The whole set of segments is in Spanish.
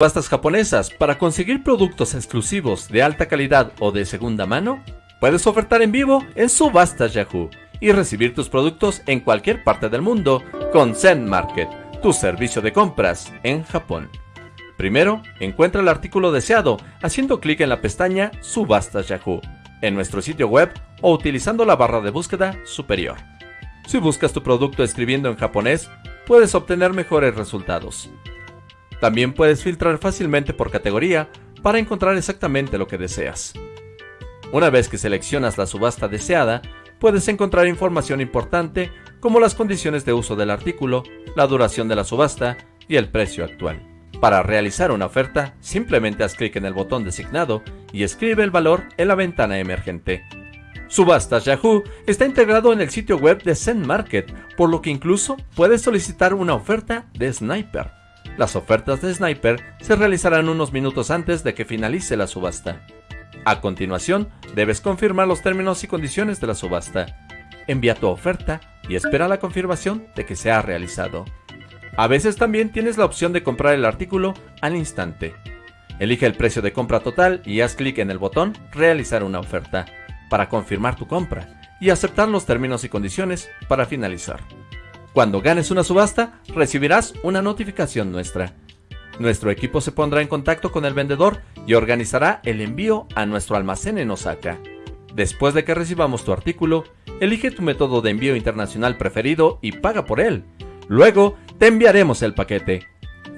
subastas japonesas para conseguir productos exclusivos de alta calidad o de segunda mano? Puedes ofertar en vivo en Subastas Yahoo y recibir tus productos en cualquier parte del mundo con Zen Market, tu servicio de compras en Japón. Primero, encuentra el artículo deseado haciendo clic en la pestaña Subastas Yahoo en nuestro sitio web o utilizando la barra de búsqueda superior. Si buscas tu producto escribiendo en japonés, puedes obtener mejores resultados. También puedes filtrar fácilmente por categoría para encontrar exactamente lo que deseas. Una vez que seleccionas la subasta deseada, puedes encontrar información importante como las condiciones de uso del artículo, la duración de la subasta y el precio actual. Para realizar una oferta, simplemente haz clic en el botón designado y escribe el valor en la ventana emergente. Subastas Yahoo está integrado en el sitio web de Zen Market, por lo que incluso puedes solicitar una oferta de Sniper. Las ofertas de Sniper se realizarán unos minutos antes de que finalice la subasta. A continuación, debes confirmar los términos y condiciones de la subasta. Envía tu oferta y espera la confirmación de que se ha realizado. A veces también tienes la opción de comprar el artículo al instante. Elige el precio de compra total y haz clic en el botón Realizar una oferta para confirmar tu compra y aceptar los términos y condiciones para finalizar. Cuando ganes una subasta, recibirás una notificación nuestra. Nuestro equipo se pondrá en contacto con el vendedor y organizará el envío a nuestro almacén en Osaka. Después de que recibamos tu artículo, elige tu método de envío internacional preferido y paga por él. Luego, te enviaremos el paquete.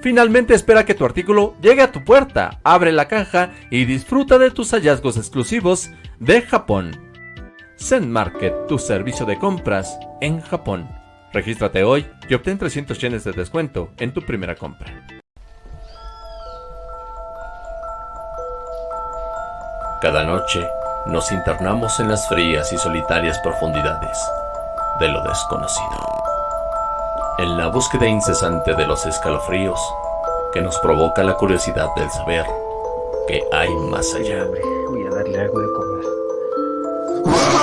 Finalmente espera que tu artículo llegue a tu puerta, abre la caja y disfruta de tus hallazgos exclusivos de Japón. Zen Market, tu servicio de compras en Japón. Regístrate hoy y obtén 300 yenes de descuento en tu primera compra. Cada noche nos internamos en las frías y solitarias profundidades de lo desconocido. En la búsqueda incesante de los escalofríos que nos provoca la curiosidad del saber que hay más allá. Voy a darle algo de comer.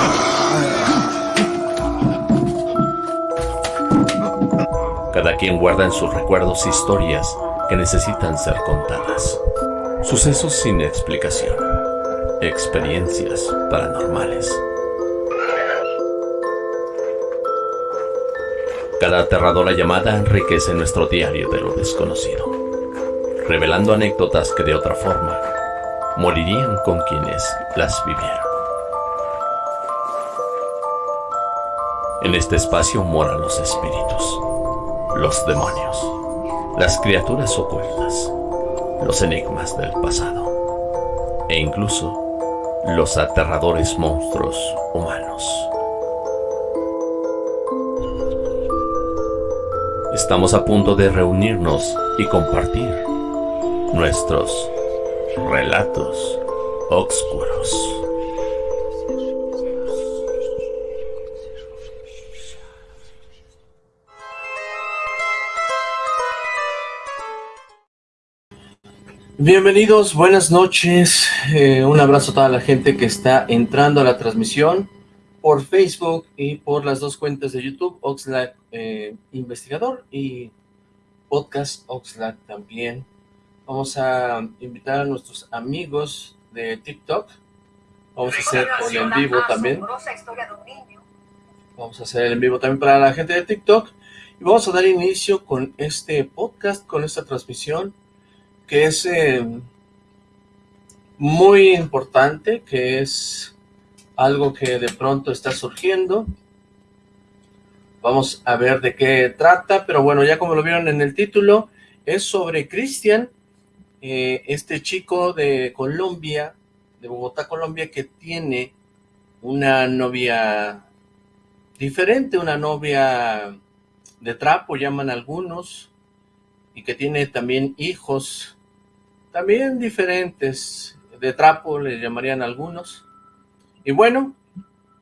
Cada quien guarda en sus recuerdos historias que necesitan ser contadas. Sucesos sin explicación. Experiencias paranormales. Cada aterradora llamada enriquece nuestro diario de lo desconocido, revelando anécdotas que de otra forma morirían con quienes las vivieron. En este espacio moran los espíritus, los demonios, las criaturas ocultas, los enigmas del pasado e incluso los aterradores monstruos humanos. Estamos a punto de reunirnos y compartir nuestros relatos oscuros. Bienvenidos, buenas noches, eh, un abrazo a toda la gente que está entrando a la transmisión por Facebook y por las dos cuentas de YouTube, Oxlack eh, Investigador y Podcast Oxlack también. Vamos a invitar a nuestros amigos de TikTok. Vamos a hacer el en vivo también. Vamos a hacer el en vivo también para la gente de TikTok. Y vamos a dar inicio con este podcast, con esta transmisión, que es eh, muy importante, que es algo que de pronto está surgiendo. Vamos a ver de qué trata, pero bueno, ya como lo vieron en el título, es sobre Cristian, eh, este chico de Colombia, de Bogotá, Colombia, que tiene una novia diferente, una novia de trapo, llaman algunos, y que tiene también hijos, también diferentes, de trapo le llamarían algunos, y bueno,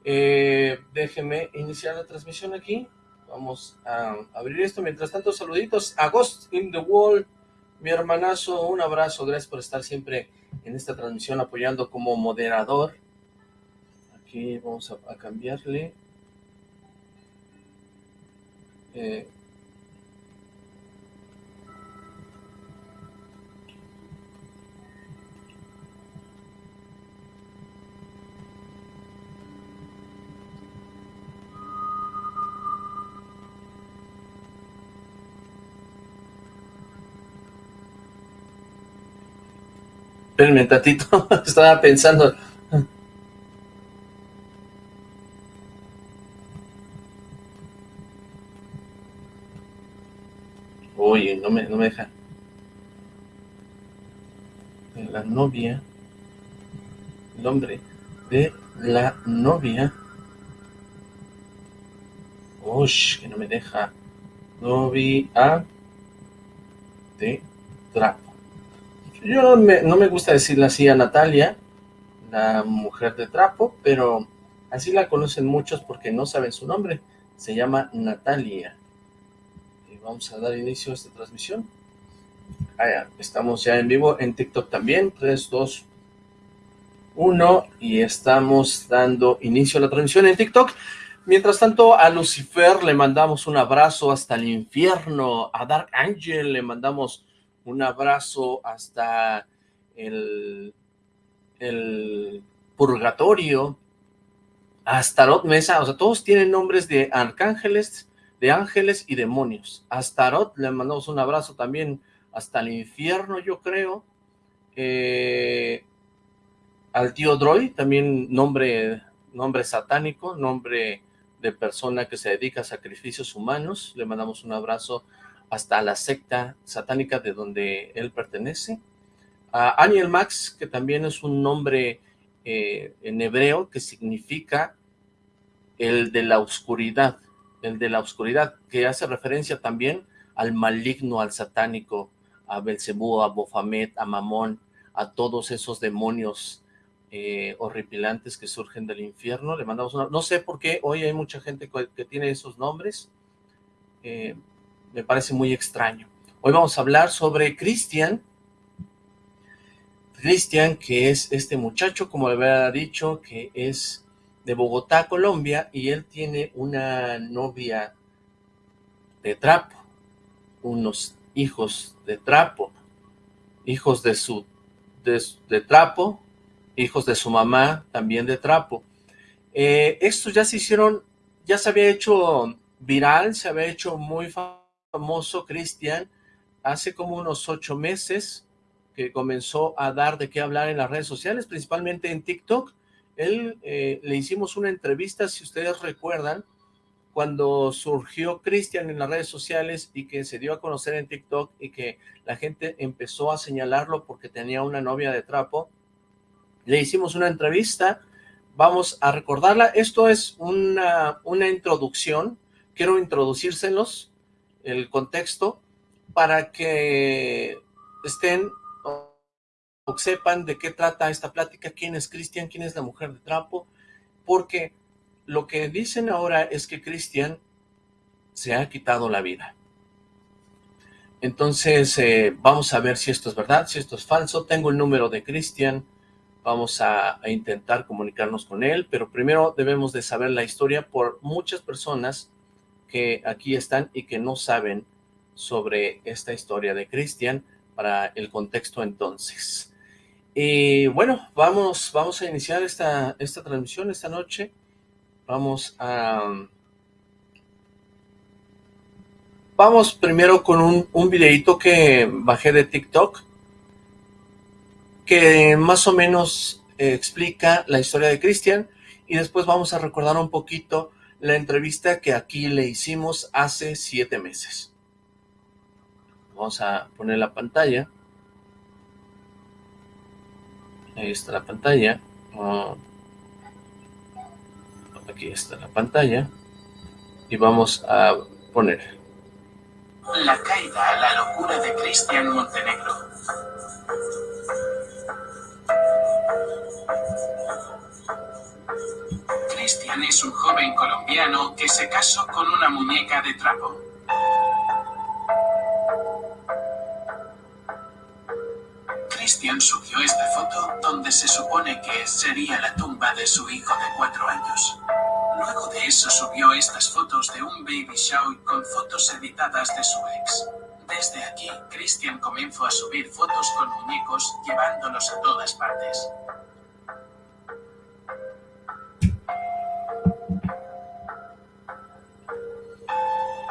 eh, déjenme iniciar la transmisión aquí. Vamos a abrir esto. Mientras tanto, saluditos a Ghost in the Wall, mi hermanazo, un abrazo. Gracias por estar siempre en esta transmisión apoyando como moderador. Aquí vamos a, cambiarle. Espérenme tantito, estaba pensando. Oye, no me, no me deja. La novia, el nombre de la novia. Uy, que no me deja. Novia de trapo. Yo no me, gusta decirle así a Natalia, la mujer de trapo, pero así la conocen muchos porque no saben su nombre. Se llama Natalia. Y vamos a dar inicio a esta transmisión. Estamos ya en vivo en TikTok también. 3, 2, 1. Y estamos dando inicio a la transmisión en TikTok. Mientras tanto, a Lucifer le mandamos un abrazo hasta el infierno. A Dark Angel le mandamos un abrazo hasta el, el purgatorio, hasta Tarot Mesa, o sea, todos tienen nombres de arcángeles, de ángeles y demonios. A Tarot le mandamos un abrazo también hasta el infierno, yo creo. Eh, al tío Droy, también nombre, nombre satánico, nombre de persona que se dedica a sacrificios humanos. Le mandamos un abrazo hasta la secta satánica de donde él pertenece. A Aniel Max, que también es un nombre eh, en hebreo que significa el de la oscuridad, el de la oscuridad, que hace referencia también al maligno, al satánico, a Belcebú, a Bofamet, a Mamón, a todos esos demonios eh, horripilantes que surgen del infierno. Le mandamos una... No sé por qué hoy hay mucha gente que tiene esos nombres. Eh, me parece muy extraño. Hoy vamos a hablar sobre Cristian. Cristian, que es este muchacho, como le había dicho, que es de Bogotá, Colombia, y él tiene una novia de trapo, unos hijos de trapo, hijos de su de, trapo, hijos de su mamá, también de trapo. Eh, estos ya se hicieron, ya se había hecho viral, se había hecho muy famoso famoso Cristian hace como unos ocho meses que comenzó a dar de qué hablar en las redes sociales, principalmente en TikTok. Él eh, le hicimos una entrevista, si ustedes recuerdan, cuando surgió Cristian en las redes sociales y que se dio a conocer en TikTok y que la gente empezó a señalarlo porque tenía una novia de trapo, le hicimos una entrevista, vamos a recordarla, esto es una, una introducción, quiero introducírselos, el contexto para que estén o sepan de qué trata esta plática, quién es Cristian, quién es la mujer de trapo, porque lo que dicen ahora es que Cristian se ha quitado la vida. Entonces, eh, vamos a ver si esto es verdad, si esto es falso. Tengo el número de Cristian, vamos a, a, intentar comunicarnos con él, pero primero debemos de saber la historia por muchas personas que aquí están y que no saben sobre esta historia de Cristian para el contexto entonces. Y bueno, vamos, vamos a iniciar esta, esta transmisión esta noche. Vamos a... Vamos primero con un, un videito que bajé de TikTok, que más o menos explica la historia de Cristian, y después vamos a recordar un poquito la entrevista que aquí le hicimos hace siete meses. Vamos a poner la pantalla. Ahí está la pantalla. Ah, aquí está la pantalla. Y vamos a poner. La caída a la locura de Cristian Montenegro. Cristian es un joven colombiano que se casó con una muñeca de trapo. Cristian subió esta foto donde se supone que sería la tumba de su hijo de cuatro años. Luego de eso subió estas fotos de un baby shower con fotos editadas de su ex. Desde aquí, Christian comenzó a subir fotos con muñecos, llevándolos a todas partes.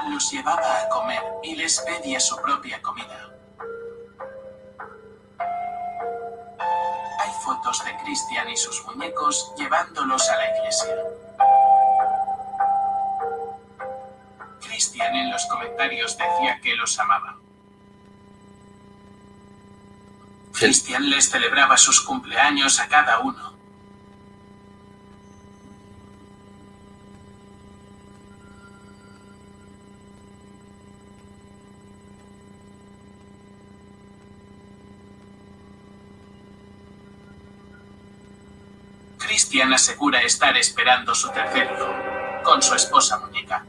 los llevaba a comer y les pedía su propia comida. fotos de Cristian y sus muñecos llevándolos a la iglesia. Cristian en los comentarios decía que los amaba. Cristian les celebraba sus cumpleaños a cada uno. Cristian asegura estar esperando su tercer hijo, con su esposa muñeca.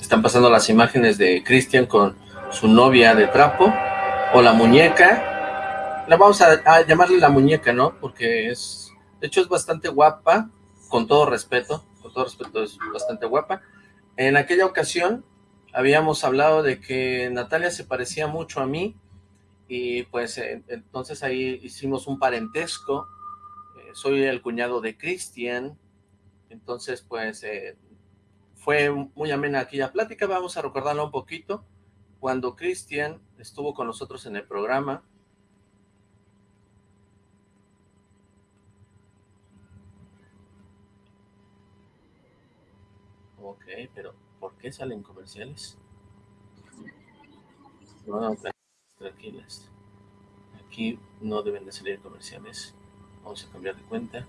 Están pasando las imágenes de Cristian con su novia de trapo, o la muñeca. La vamos a, llamarle la muñeca, ¿no? Porque es, de hecho es bastante guapa, con todo respeto, con todo respeto es bastante guapa. En aquella ocasión habíamos hablado de que Natalia se parecía mucho a mí, y pues eh, entonces ahí hicimos un parentesco, eh, soy el cuñado de Cristian, entonces pues eh, fue muy amena aquella plática, vamos a recordarla un poquito. Cuando Cristian estuvo con nosotros en el programa, Ok, pero ¿por qué salen comerciales? Tranquilas. Aquí no deben de salir comerciales. Vamos a cambiar de cuenta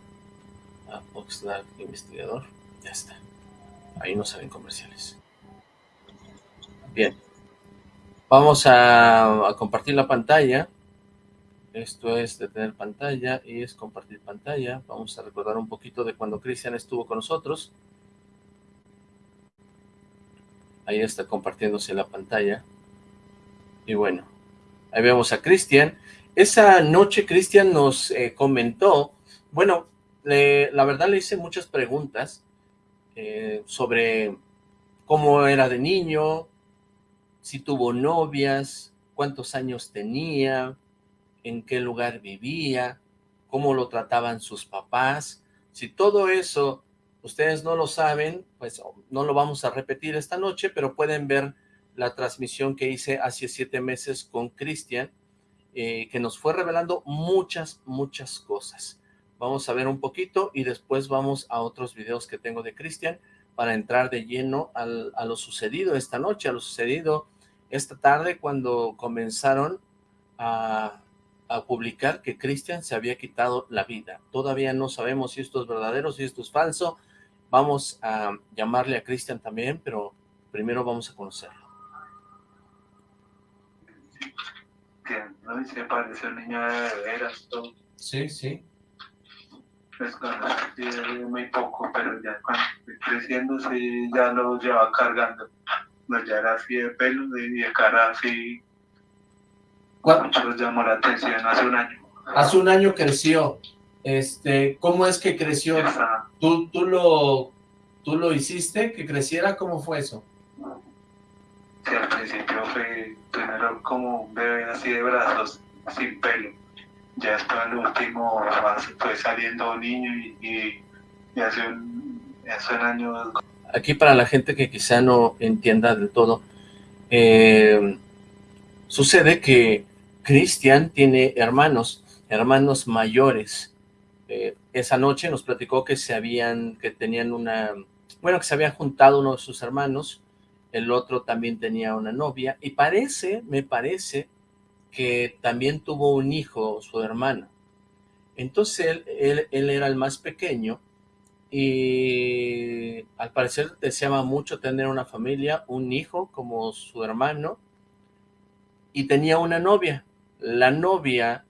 a Oxlack Investigador. Ya está. Ahí no salen comerciales. Bien. Vamos a, compartir la pantalla. Esto es detener pantalla y es compartir pantalla. Vamos a recordar un poquito de cuando Cristian estuvo con nosotros. Ahí está compartiéndose la pantalla. Y bueno, ahí vemos a Cristian. Esa noche Cristian nos eh, comentó, bueno, la verdad le hice muchas preguntas eh, sobre cómo era de niño, si tuvo novias, cuántos años tenía, en qué lugar vivía, cómo lo trataban sus papás. Si todo eso ustedes no lo saben, pues no lo vamos a repetir esta noche, pero pueden ver la transmisión que hice hace siete meses con Cristian, eh, que nos fue revelando muchas, muchas cosas. Vamos a ver un poquito y después vamos a otros videos que tengo de Cristian para entrar de lleno a lo sucedido esta noche, a lo sucedido esta tarde cuando comenzaron a, a publicar que Cristian se había quitado la vida. Todavía no sabemos si esto es verdadero, si esto es falso. Vamos a llamarle a Cristian también, pero primero vamos a conocerlo. ¿no? se parece un niño de veras. Sí, sí pues con muy poco, pero ya cuando fui creciendo sí ya lo llevaba cargando. No, ya era así de pelo y de cara así. Mucho los llamó la atención hace un año. Hace un año creció. Este, ¿Cómo es que creció? ¿Tú, tú, lo, ¿Tú lo hiciste que creciera? ¿Cómo fue eso? Sí, al principio fue primero como un bebé así de brazos, sin pelo ya está el último, fue saliendo niño y, hace, un, año... Aquí para la gente que quizá no entienda del todo, eh, sucede que Cristian tiene hermanos, hermanos mayores. Eh, esa noche nos platicó que se habían, que tenían una, bueno, que se había juntado uno de sus hermanos, el otro también tenía una novia, y parece, me parece, que también tuvo un hijo, su hermano. Entonces él, él, era el más pequeño y al parecer deseaba mucho tener una familia, un hijo como su hermano y tenía una novia. La novia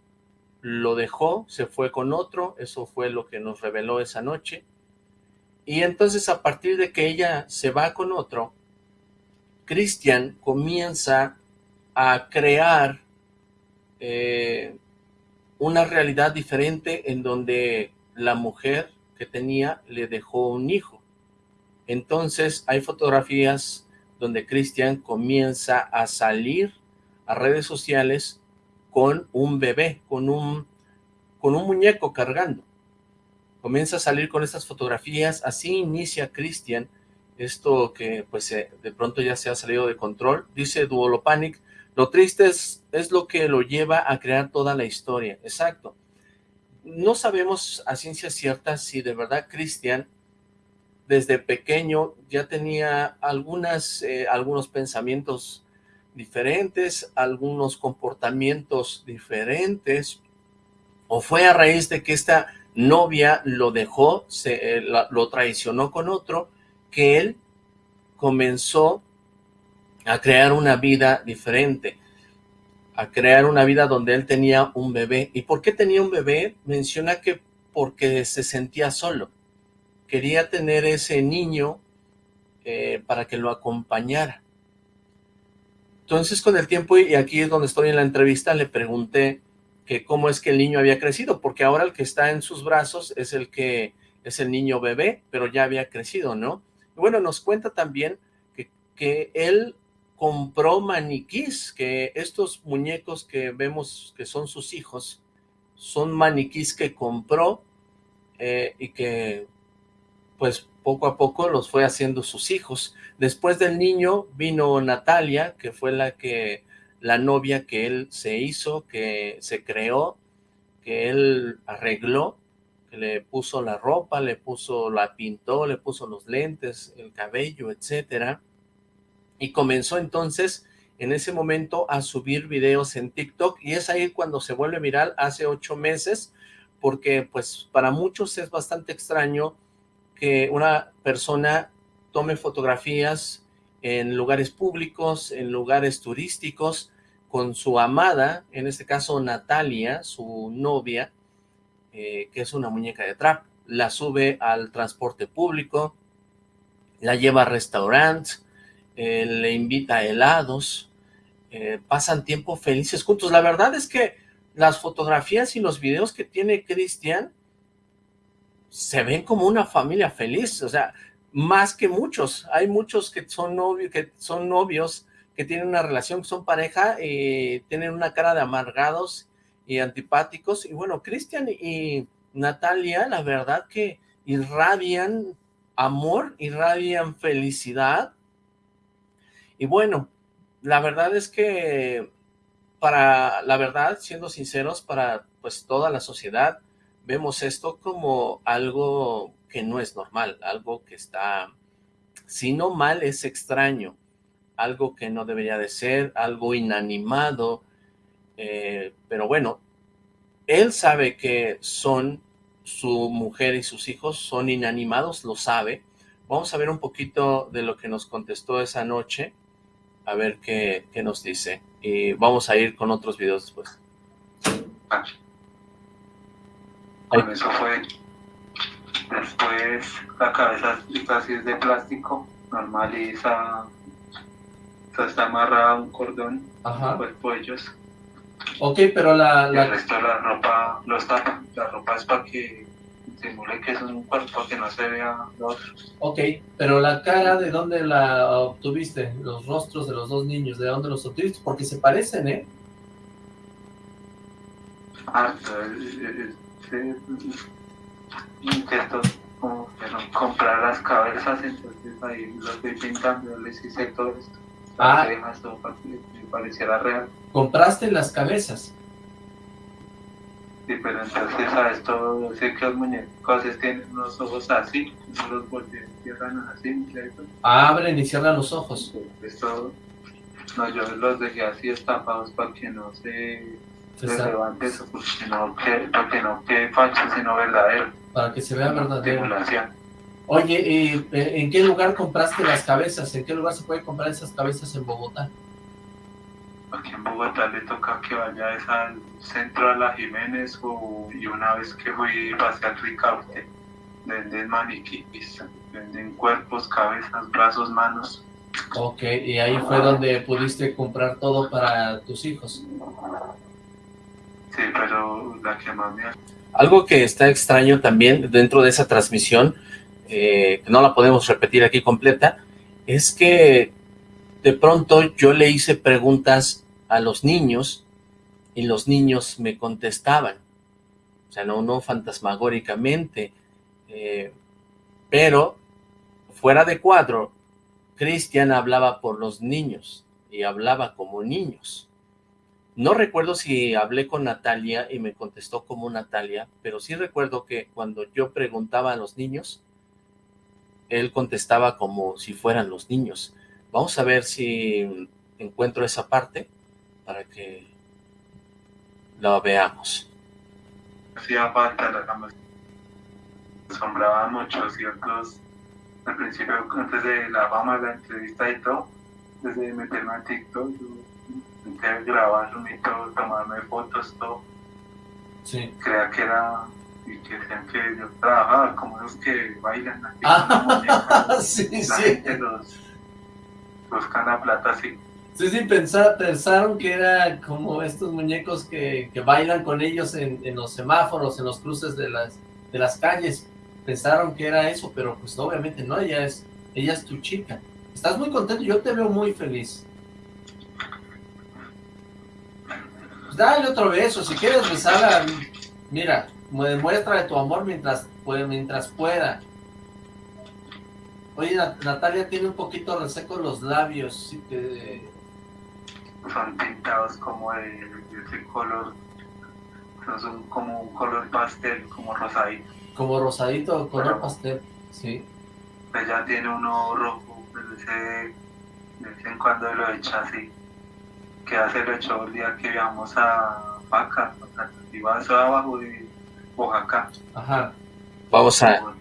lo dejó, se fue con otro, eso fue lo que nos reveló esa noche. Y entonces a partir de que ella se va con otro, Cristian comienza a crear eh, una realidad diferente en donde la mujer que tenía le dejó un hijo. Entonces hay fotografías donde Cristian comienza a salir a redes sociales con un bebé, con un, con un muñeco cargando. Comienza a salir con estas fotografías, así inicia Cristian esto que pues de pronto ya se ha salido de control. Dice Duolopanic, lo triste es, es lo que lo lleva a crear toda la historia. Exacto. No sabemos a ciencia cierta si de verdad Cristian desde pequeño ya tenía eh, algunos pensamientos diferentes, algunos comportamientos diferentes, o fue a raíz de que esta novia lo dejó, se, eh, lo traicionó con otro, que él comenzó a crear una vida diferente, a crear una vida donde él tenía un bebé. ¿Y por qué tenía un bebé? Menciona que porque se sentía solo. Quería tener ese niño eh, para que lo acompañara. Entonces con el tiempo, y aquí es donde estoy en la entrevista, le pregunté que cómo es que el niño había crecido, porque ahora el que está en sus brazos es el que es el niño bebé, pero ya había crecido, ¿no? bueno, nos cuenta también que, que él compró maniquís, que estos muñecos que vemos que son sus hijos, son maniquís que compró eh, y que pues poco a poco los fue haciendo sus hijos. Después del niño vino Natalia, que fue la que la novia que él se hizo, que se creó, que él arregló, que le puso la ropa, le puso, la pintó, le puso los lentes, el cabello, etcétera. Y comenzó entonces en ese momento a subir videos en TikTok y es ahí cuando se vuelve viral hace ocho meses porque pues para muchos es bastante extraño que una persona tome fotografías en lugares públicos, en lugares turísticos, con su amada, en este caso Natalia, su novia, eh, que es una muñeca de trap, la sube al transporte público, la lleva a restaurantes, eh, le invita a helados, eh, pasan tiempo felices juntos. La verdad es que las fotografías y los videos que tiene Cristian se ven como una familia feliz, o sea, más que muchos. Hay muchos que son novios, que son novios, que tienen una relación, que son pareja, y tienen una cara de amargados y antipáticos. Y bueno, Cristian y Natalia, la verdad que irradian amor, irradian felicidad. Y bueno, la verdad es que para, la verdad, siendo sinceros, para pues toda la sociedad, vemos esto como algo que no es normal, algo que está, si no mal, es extraño, algo que no debería de ser, algo inanimado, eh, pero bueno, él sabe que son su mujer y sus hijos, son inanimados, lo sabe. Vamos a ver un poquito de lo que nos contestó esa noche, a ver qué, qué nos dice, y vamos a ir con otros videos después. Con eso fue. Después la cabeza casi es de plástico, normal y esa, está amarrada a un cordón, Ajá. cuerpo ellos. Ok, pero la... Y el resto de la ropa lo está, la ropa es para que simule que es un cuerpo que no se vea lo otro. Ok, pero la cara, ¿de dónde la obtuviste? Los rostros de los dos niños, ¿de dónde los obtuviste? Porque se parecen, ¿eh? Ah, intento como que no comprar las cabezas, entonces ahí lo estoy pintando, les hice todo esto. Ah. Que todo pareciera real. ¿Compraste las cabezas? Sí, pero entonces a esto sé que los muñecos tienen unos ojos así, no los voltean, cierran así, ¿cierto? Abren y cierran los ojos. Esto, no, yo los dejé así estampados para que no se Se se sa- levante eso, porque no que, para que no quede falso, sino verdadero, Para que se vea verdadero. Oye, ¿y eh, en qué lugar compraste las cabezas? ¿En qué lugar se puede comprar esas cabezas en Bogotá? Aquí en Bogotá le toca que vaya es al centro de la Jiménez o, y una vez que fui hacia el Ricaute, venden maniquís, venden cuerpos, cabezas, brazos, manos. Ok, y ahí fue donde pudiste comprar todo para tus hijos. Sí, pero la que más me Algo que está extraño también dentro de esa transmisión, eh, que no la podemos repetir aquí completa, es que de pronto yo le hice preguntas a los niños y los niños me contestaban. O sea, no, no fantasmagóricamente, eh, pero fuera de cuadro, Cristian hablaba por los niños y hablaba como niños. No recuerdo si hablé con Natalia y me contestó como Natalia, pero sí recuerdo que cuando yo preguntaba a los niños, él contestaba como si fueran los niños. Vamos a ver si encuentro esa parte para que la veamos. Hacía falta la cama. Asombraba mucho ciertos, al principio, antes de la fama de la entrevista y todo, desde meterme a TikTok, yo intenté grabarme y todo, tomarme fotos, todo. Sí. Creía que era, y que decían que yo trabajaba como los que bailan aquí. Ah, sí, la sí. gente los buscan la plata así. Sí, sí, pensa- pensaron que era como estos muñecos que, que bailan con ellos en, en los semáforos, en los cruces de las, de las calles. Pensaron que era eso, pero pues obviamente no, ella es, ella es tu chica. Estás muy contento, yo te veo muy feliz. Pues dale otro beso, si quieres besarla, mira, demuestra de tu amor mientras, mientras pueda. Oye, Nat- Natalia tiene un poquito reseco los labios, sí que... son tintados como de, ese color, son- son como un color pastel, como rosadito. Como rosadito, color Pero- pastel, sí. Ella tiene uno rojo, ese de vez en cuando lo echa así. Que hace lo echó el día que viajamos a Paca, iba eso abajo de Oaxaca. Ajá. Vamos a...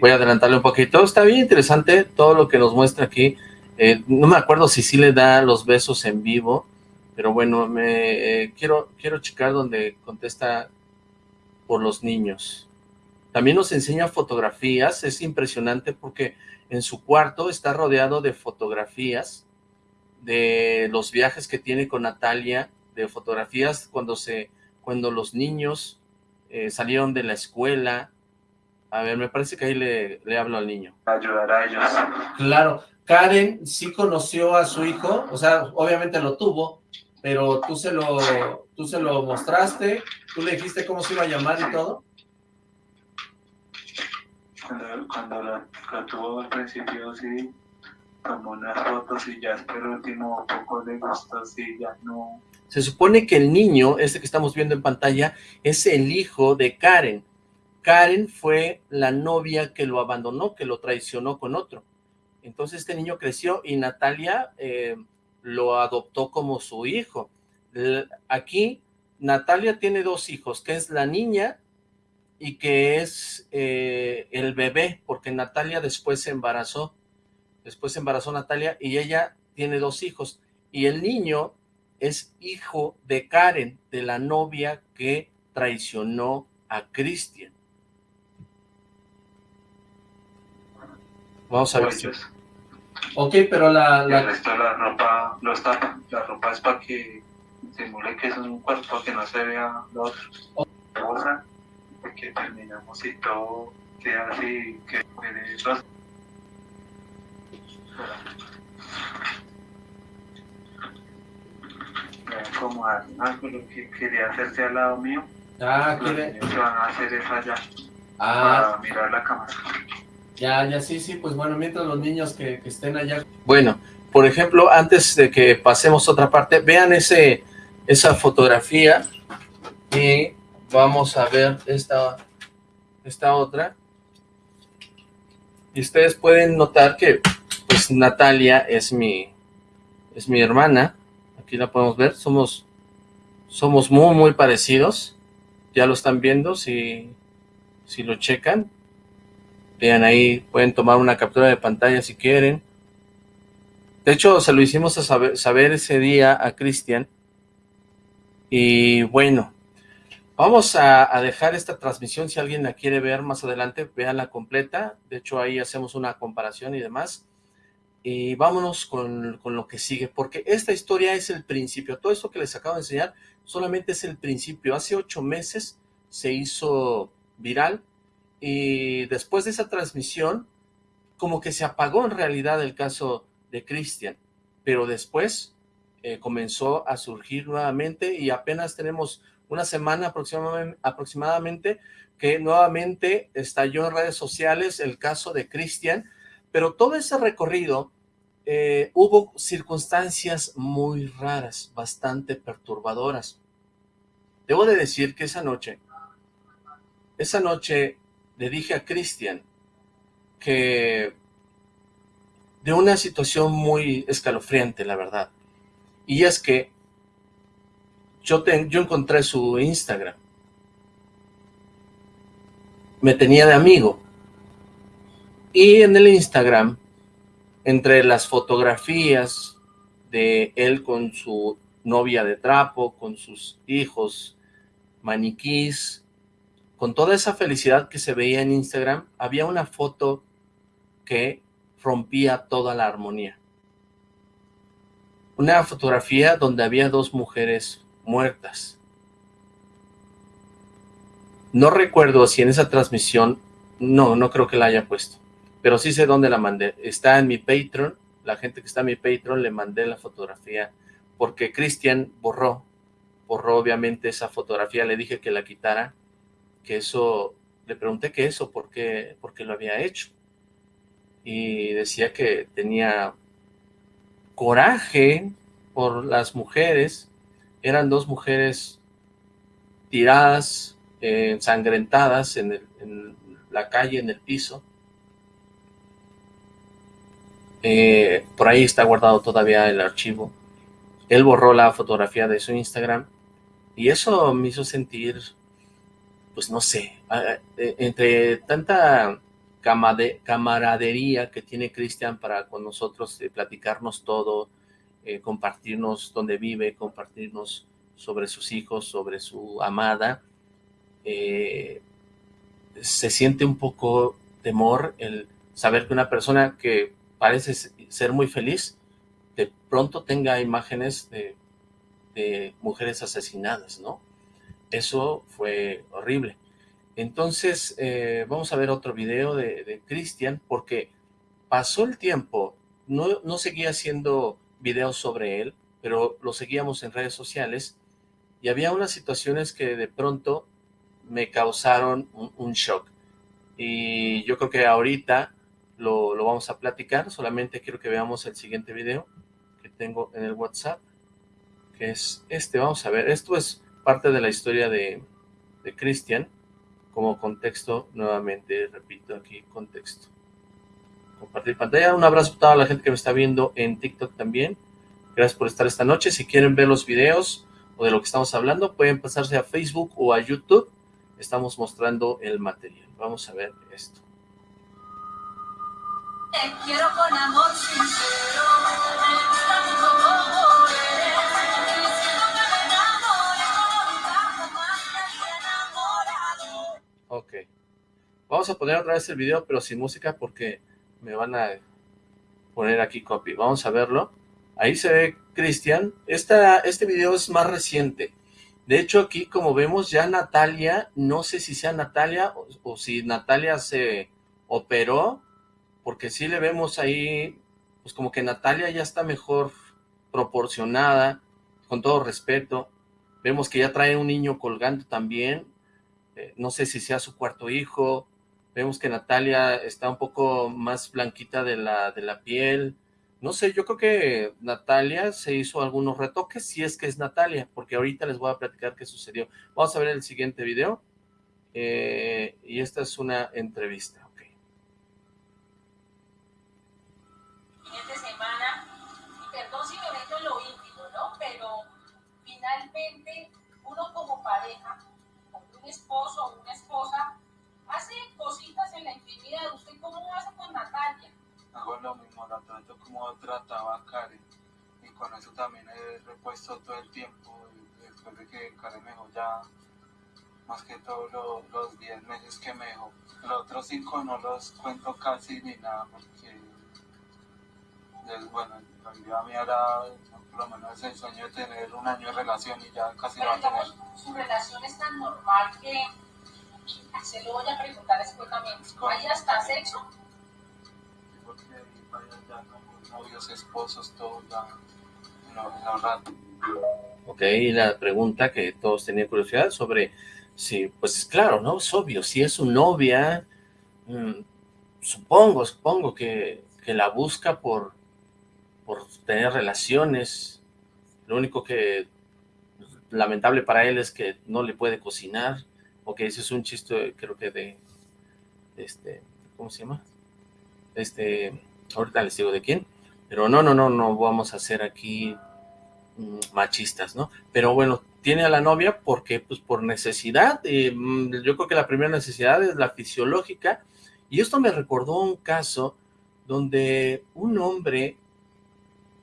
Voy a adelantarle un poquito. Está bien interesante todo lo que nos muestra aquí. Eh, no me acuerdo si sí le da los besos en vivo, pero bueno, me eh, quiero, quiero checar donde contesta por los niños. También nos enseña fotografías, es impresionante porque en su cuarto está rodeado de fotografías de los viajes que tiene con Natalia, de fotografías cuando se, cuando los niños eh, salieron de la escuela. A ver, me parece que ahí le, le hablo al niño. ayudar a ellos. Claro. Karen sí conoció a su hijo, o sea, obviamente lo tuvo, pero tú se lo, tú se lo mostraste, tú le dijiste cómo se iba a llamar y todo. Cuando, cuando lo, lo tuvo al principio, sí, tomó unas fotos y ya hasta el último poco le gustó, sí, ya no. Se supone que el niño, este que estamos viendo en pantalla, es el hijo de Karen. Karen fue la novia que lo abandonó, que lo traicionó con otro. Entonces este niño creció y Natalia eh, lo adoptó como su hijo. Aquí Natalia tiene dos hijos, que es la niña y que es eh, el bebé, porque Natalia después se embarazó. Después se embarazó Natalia y ella tiene dos hijos. Y el niño es hijo de Karen, de la novia que traicionó a Christian. Vamos a ver si... Ellos. Ok, pero la... Y el resto de la ropa los tapa. La ropa es para que simule que es un cuerpo, que no se vea lo otro. Cosa, que terminamos y todo queda así, que a acomodar algo lo que quería hacerse al lado mío. Ah, Los quiere... niños que van a hacer es allá Ah, para mirar la cámara. Ya, ya, sí, sí, pues bueno, mientras los niños que, estén allá... Bueno, por ejemplo, antes de que pasemos a otra parte, vean ese, esa fotografía y vamos a ver esta, esta otra. Y ustedes pueden notar que, pues, Natalia es mi, es mi hermana. Aquí la podemos ver. Somos, somos muy, muy parecidos. Ya lo están viendo, si, si lo checan. Vean ahí, pueden tomar una captura de pantalla si quieren. De hecho, se lo hicimos a saber, ese día a Cristian. Y bueno, vamos a, dejar esta transmisión. Si alguien la quiere ver más adelante, véanla completa. De hecho, ahí hacemos una comparación y demás. Y vámonos con, con lo que sigue, porque esta historia es el principio. Todo esto que les acabo de enseñar solamente es el principio. Hace ocho meses se hizo viral y después de esa transmisión, como que se apagó en realidad el caso de Cristian, pero después eh, comenzó a surgir nuevamente y apenas tenemos una semana aproximadamente, que nuevamente estalló en redes sociales el caso de Cristian, Pero todo ese recorrido eh, hubo circunstancias muy raras, bastante perturbadoras. Debo de decir que esa noche, esa noche le dije a Cristian que de una situación muy escalofriante, la verdad. Y es que yo, yo encontré su Instagram. Me tenía de amigo. Y en el Instagram, entre las fotografías de él con su novia de trapo, con sus hijos maniquís, con toda esa felicidad que se veía en Instagram, había una foto que rompía toda la armonía. Una fotografía donde había dos mujeres muertas. No recuerdo si en esa transmisión, no, no creo que la haya puesto, pero sí sé dónde la mandé. Está en mi Patreon, la gente que está en mi Patreon le mandé la fotografía, porque Cristian borró, borró obviamente esa fotografía, le dije que la quitara, que eso, le pregunté que eso, por qué, por qué lo había hecho y decía que tenía coraje por las mujeres, eran dos mujeres tiradas, ensangrentadas en, la calle, en el piso. Eh, por ahí está guardado todavía el archivo. Él borró la fotografía de su Instagram y eso me hizo sentir, pues no sé, eh, entre tanta camaradería que tiene Cristian para con nosotros, eh, platicarnos todo, eh, compartirnos dónde vive, compartirnos sobre sus hijos, sobre su amada. Eh, se siente un poco temor el saber que una persona que parece ser muy feliz, de pronto tenga imágenes de mujeres asesinadas, ¿no? Eso fue horrible. Entonces, eh, vamos a ver otro video de, Cristian, porque pasó el tiempo, no, seguía haciendo videos sobre él, pero lo seguíamos en redes sociales, y había unas situaciones que de pronto me causaron un, shock. Y yo creo que ahorita lo, lo, vamos a platicar, solamente quiero que veamos el siguiente video que tengo en el WhatsApp, que es este, vamos a ver, esto es parte de la historia de, de Cristian, como contexto, nuevamente repito aquí, contexto. Compartir pantalla, un abrazo a toda la gente que me está viendo en TikTok también. Gracias por estar esta noche. Si quieren ver los videos o de lo que estamos hablando, pueden pasarse a Facebook o a YouTube. Estamos mostrando el material. Vamos a ver esto. Te quiero con amor Vamos a poner otra vez el video, pero sin música porque me van a poner aquí copy. Vamos a verlo. Ahí se ve Cristian. Este video es más reciente. De hecho, aquí como vemos ya Natalia, no sé si sea Natalia o, si Natalia se operó, porque sí le vemos ahí, pues como que Natalia ya está mejor proporcionada, con todo respeto. Vemos que ya trae un niño colgando también, eh, no sé si sea su cuarto hijo, vemos que Natalia está un poco más blanquita de la, de la piel, no sé, yo creo que Natalia se hizo algunos retoques, si es que es Natalia, porque ahorita les voy a platicar qué sucedió. Vamos a ver el siguiente video, eh, y esta es una entrevista, ok. Siguiente semana, y perdón si me meto en lo íntimo, ¿no? Pero finalmente uno como pareja esposo o una esposa hace cositas en la intimidad. ¿Usted cómo hace con Natalia? Hago lo mismo, la trato como trataba a Karen. Y con eso también he repuesto todo el tiempo. Después de que Karen me dejó ya, más que todos los 10 meses que me dejó. Los otros 5 no los cuento casi ni nada porque, bueno, la vida mía era por lo menos el sueño de tener un año de relación y ya casi Pero, va a tener. Su relación es tan normal que se lo voy a preguntar después también. ¿Hay hasta sexo? Porque ya novios, esposos, todo ya. Ok, y la pregunta que todos tenían curiosidad sobre si, pues claro, ¿no? Es obvio, si es su novia, mm, supongo, supongo que, que la busca por, por tener relaciones. Lo único que lamentable para él es que no le puede cocinar, o que ese es un chiste, creo que de, este, ¿cómo se llama? Este, ahorita les digo de quién, pero no, no, no, no vamos a ser aquí mm, machistas, ¿no? Pero bueno, tiene a la novia porque, pues, por necesidad, mm, yo creo que la primera necesidad es la fisiológica, y esto me recordó un caso donde un hombre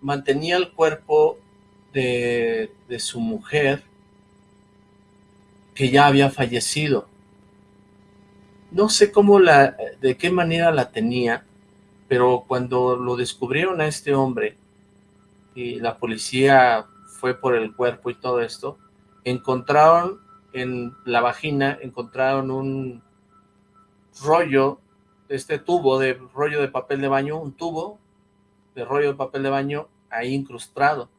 mantenía el cuerpo de, de su mujer que ya había fallecido. No sé cómo la, de qué manera la tenía, pero cuando lo descubrieron a este hombre y la policía fue por el cuerpo y todo esto, encontraron en la vagina, encontraron un rollo, este tubo de rollo de papel de baño, un tubo de rollo de papel de baño ahí incrustado.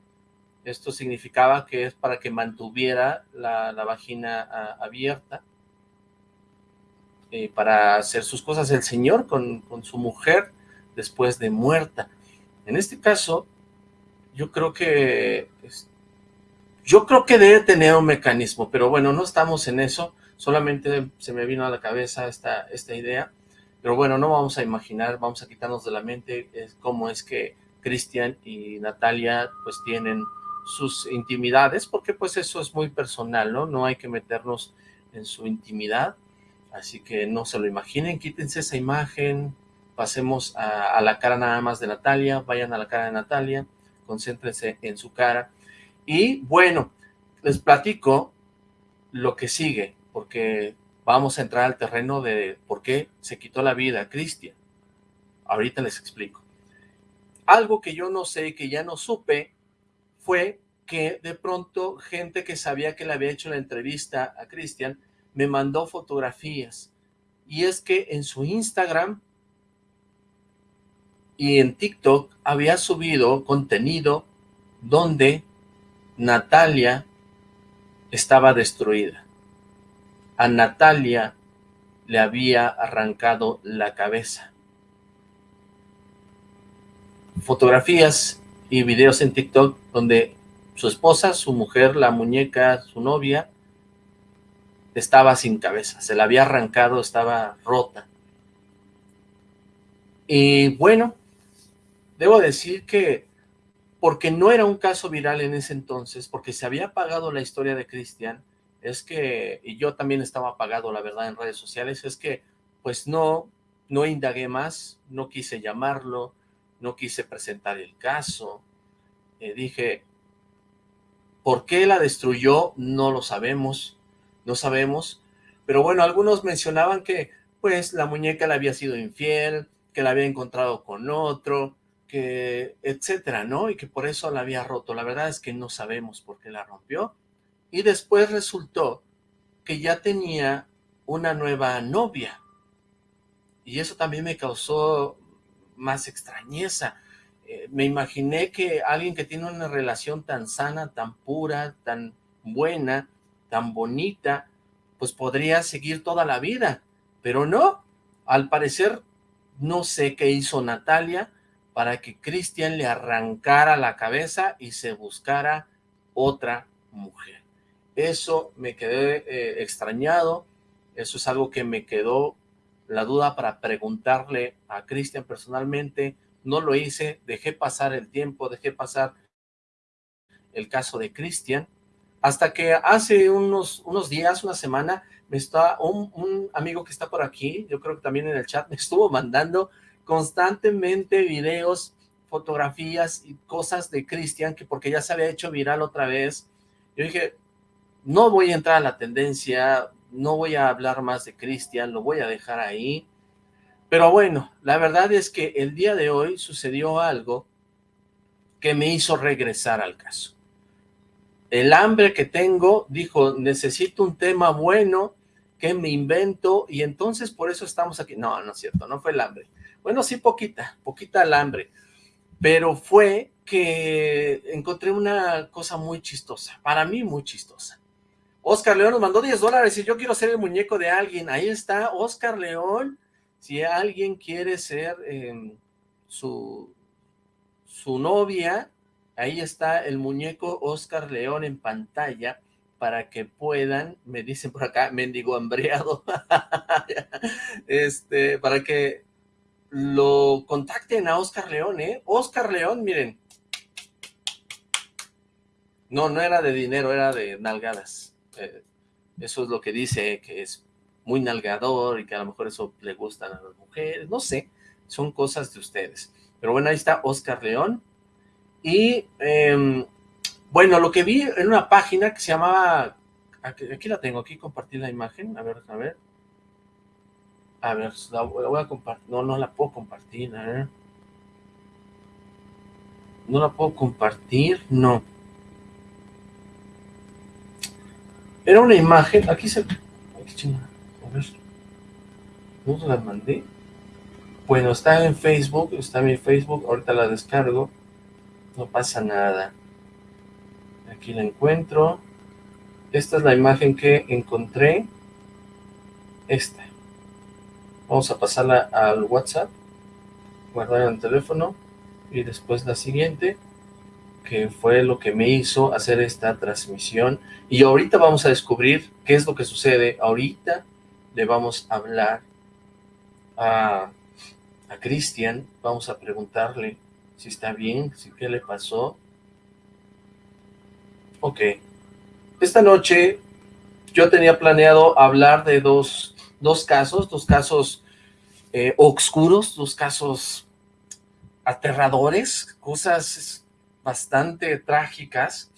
Esto significaba que es para que mantuviera la, vagina abierta eh, para hacer sus cosas. El Señor con, con su mujer después de muerta. En este caso, yo creo que yo creo que debe tener un mecanismo, pero bueno, no estamos en eso, solamente se me vino a la cabeza esta, esta idea, pero bueno, no vamos a imaginar, vamos a quitarnos de la mente cómo es que Cristian y Natalia pues tienen sus intimidades, porque pues eso es muy personal, ¿no? No hay que meternos en su intimidad, así que no se lo imaginen, quítense esa imagen, pasemos a, la cara nada más de Natalia, vayan a la cara de Natalia, concéntrense en su cara, y bueno, les platico lo que sigue, porque vamos a entrar al terreno de por qué se quitó la vida Cristian. Ahorita les explico. Algo que yo no sé, que ya no supe, fue que de pronto gente que sabía que le había hecho la entrevista a Cristian me mandó fotografías. Y es que en su Instagram y en TikTok había subido contenido donde Natalia estaba destruida. A Natalia le había arrancado la cabeza. Fotografías y videos en TikTok donde su esposa, su mujer, la muñeca, su novia, estaba sin cabeza, se la había arrancado, estaba rota. Y bueno, debo decir que porque no era un caso viral en ese entonces, porque se había apagado la historia de Cristian, es que, y yo también estaba apagado, la verdad, en redes sociales, es que, pues no, no indagué más, no quise llamarlo, no quise presentar el caso, eh, dije, ¿por qué la destruyó? No lo sabemos, no sabemos, pero bueno, algunos mencionaban que, pues, la muñeca le había sido infiel, que la había encontrado con otro, que, etcétera, ¿no? Y que por eso la había roto. La verdad es que no sabemos por qué la rompió. Y después resultó que ya tenía una nueva novia. Y eso también me causó más extrañeza. Eh, me imaginé que alguien que tiene una relación tan sana, tan pura, tan buena, tan bonita, pues podría seguir toda la vida, pero no, al parecer no sé qué hizo Natalia para que Cristian le arrancara la cabeza y se buscara otra mujer. Eso me quedé eh, extrañado, eso es algo que me quedó la duda para preguntarle a Cristian personalmente, no lo hice, dejé pasar el tiempo, dejé pasar el caso de Cristian, hasta que hace unos, unos días, una semana, me está un, un, amigo que está por aquí, yo creo que también en el chat, me estuvo mandando constantemente videos, fotografías y cosas de Cristian, que porque ya se había hecho viral otra vez, yo dije, no voy a entrar a la tendencia, no voy a hablar más de Cristian, lo voy a dejar ahí. Pero bueno, la verdad es que el día de hoy sucedió algo que me hizo regresar al caso. El hambre que tengo, dijo, necesito un tema bueno que me invento y entonces por eso estamos aquí. No, no es cierto, no fue el hambre. Bueno, sí, poquita, poquita el hambre. Pero fue que encontré una cosa muy chistosa, para mí muy chistosa. Oscar León nos mandó 10 dólares y yo quiero ser el muñeco de alguien. Ahí está, Oscar León. Si alguien quiere ser em, su, su novia, ahí está el muñeco Oscar León en pantalla, para que puedan, me dicen por acá, mendigo hambreado, este, para que lo contacten a Oscar León, ¿eh? Oscar León, miren, no, no era de dinero, era de nalgadas, eh, eso es lo que dice, que es muy nalgador y que a lo mejor eso le gustan a las mujeres, no sé, son cosas de ustedes. Pero bueno, ahí está Oscar León. Y em, bueno, lo que vi en una página que se llamaba, aquí, la tengo, aquí compartí la imagen, a ver, a ver. A ver, la, voy a compartir, no, no la puedo compartir. No la puedo compartir, no. Era una imagen, aquí se... Aquí, a ver. ¿No se la mandé? Bueno, está en Facebook, está en mi Facebook, ahorita la descargo. No pasa nada. Aquí la encuentro. Esta es la imagen que encontré. Esta. Vamos a pasarla al WhatsApp. Guardar en el teléfono. Y después la siguiente. Que fue lo que me hizo hacer esta transmisión. Y ahorita vamos a descubrir qué es lo que sucede. Ahorita le vamos a hablar a a Cristian, vamos a preguntarle si está bien, si qué le pasó. Ok. Esta noche yo tenía planeado hablar de dos, dos casos, dos casos eh, oscuros, dos casos aterradores, cosas bastante trágicas.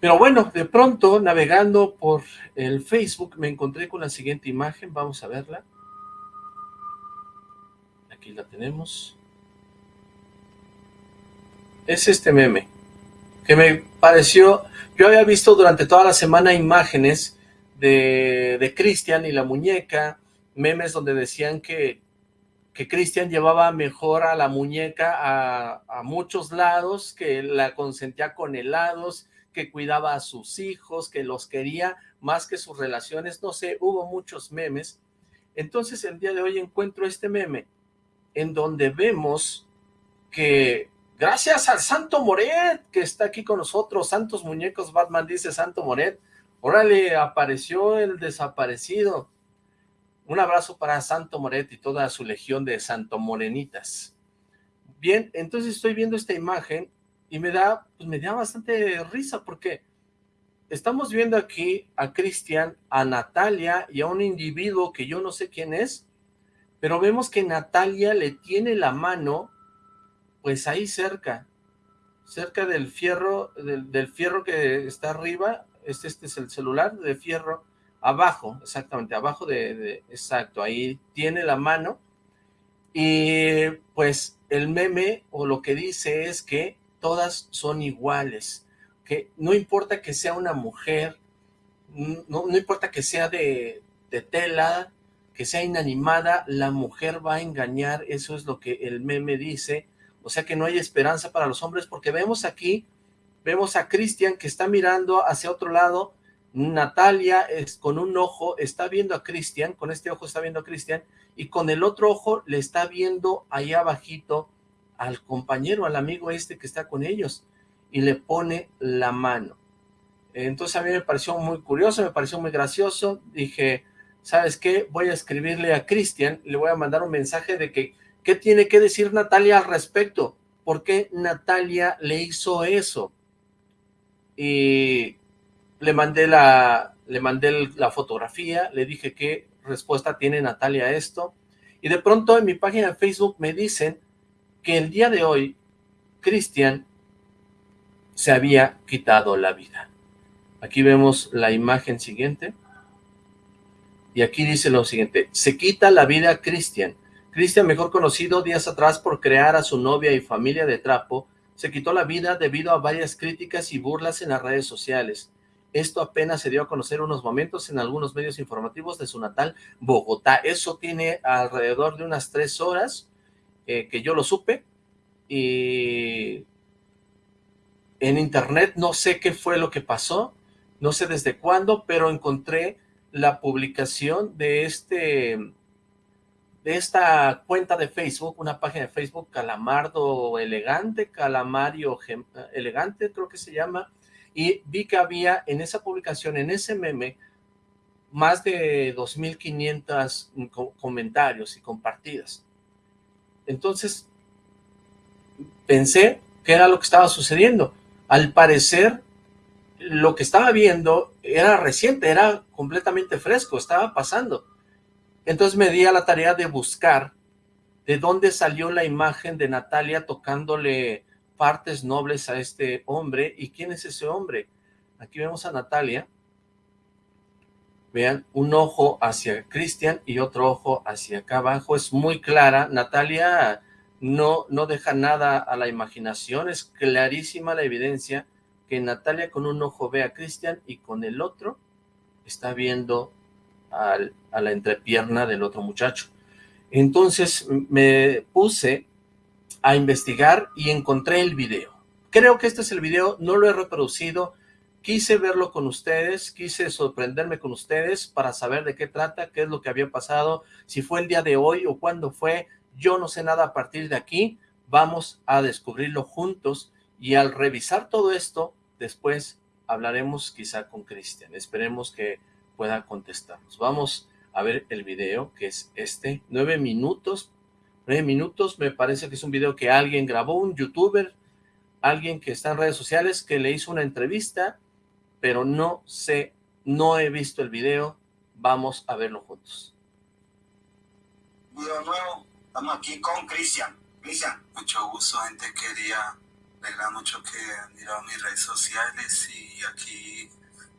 Pero bueno, de pronto, navegando por el Facebook, me encontré con la siguiente imagen, vamos a verla la tenemos. Es este meme, que me pareció, yo había visto durante toda la semana imágenes de, de Cristian y la muñeca, memes donde decían que, que Cristian llevaba mejor a la muñeca a, muchos lados, que la consentía con helados, que cuidaba a sus hijos, que los quería más que sus relaciones, no sé, hubo muchos memes. Entonces el día de hoy encuentro este meme en donde vemos que gracias al Santo Moret, que está aquí con nosotros, Santos Muñecos Batman dice Santo Moret, órale, apareció el desaparecido. Un abrazo para Santo Moret y toda su legión de Santo Morenitas. Bien, entonces estoy viendo esta imagen y me da, pues me da bastante risa porque estamos viendo aquí a Cristian, a Natalia y a un individuo que yo no sé quién es, pero vemos que Natalia le tiene la mano, pues ahí cerca, cerca del fierro, del, fierro que está arriba, este, este es el celular de fierro, abajo, exactamente, abajo de, exacto, ahí tiene la mano, y pues el meme o lo que dice es que todas son iguales, que no importa que sea una mujer, no, no importa que sea de, de tela, que sea inanimada, la mujer va a engañar, eso es lo que el meme dice, o sea que no hay esperanza para los hombres, porque vemos aquí, vemos a Cristian que está mirando hacia otro lado, Natalia es, con un ojo está viendo a Cristian, con este ojo está viendo a Cristian, y con el otro ojo le está viendo ahí abajito al compañero, al amigo este que está con ellos, y le pone la mano. Entonces a mí me pareció muy curioso, me pareció muy gracioso, dije, ¿sabes qué? Voy a escribirle a Cristian, le voy a mandar un mensaje de que, ¿qué tiene que decir Natalia al respecto? ¿Por qué Natalia le hizo eso? Y le mandé la, le mandé la fotografía, le dije qué respuesta tiene Natalia a esto, y de pronto en mi página de Facebook me dicen que el día de hoy Cristian se había quitado la vida. Aquí vemos la imagen siguiente. Y aquí dice lo siguiente, se quita la vida Cristian. Cristian, mejor conocido días atrás por crear a su novia y familia de trapo, se quitó la vida debido a varias críticas y burlas en las redes sociales. Esto apenas se dio a conocer unos momentos en algunos medios informativos de su natal Bogotá. Eso tiene alrededor de unas tres horas eh, que yo lo supe. Y en internet no sé qué fue lo que pasó, no sé desde cuándo, pero encontré la publicación de este de esta cuenta de Facebook, una página de Facebook, Calamardo Elegante, Calamario Elegante, creo que se llama, y vi que había en esa publicación, en ese meme, más de 2.500 comentarios y compartidas. Entonces, pensé que era lo que estaba sucediendo. Al parecer, lo que estaba viendo era reciente, era completamente fresco, estaba pasando. Entonces me di a la tarea de buscar de dónde salió la imagen de Natalia tocándole partes nobles a este hombre. ¿Y quién es ese hombre? Aquí vemos a Natalia. Vean, un ojo hacia Cristian y otro ojo hacia acá abajo. Es muy clara. Natalia no, no deja nada a la imaginación. Es clarísima la evidencia que Natalia con un ojo ve a Cristian y con el otro está viendo a la entrepierna del otro muchacho. Entonces me puse a investigar y encontré el video. Creo que este es el video, no lo he reproducido, quise verlo con ustedes, quise sorprenderme con ustedes para saber de qué trata, qué es lo que había pasado, si fue el día de hoy o cuándo fue, yo no sé nada a partir de aquí, vamos a descubrirlo juntos y al revisar todo esto, después hablaremos quizá con Cristian, esperemos que pueda contestarnos. Vamos a ver el video, que es este, nueve minutos, nueve minutos, me parece que es un video que alguien grabó, un youtuber, alguien que está en redes sociales, que le hizo una entrevista, pero no sé, no he visto el video, vamos a verlo juntos. Video nuevo, estamos aquí con Cristian. Cristian. Mucho gusto, gente, quería, verdad, mucho que han mirado mis redes sociales y aquí,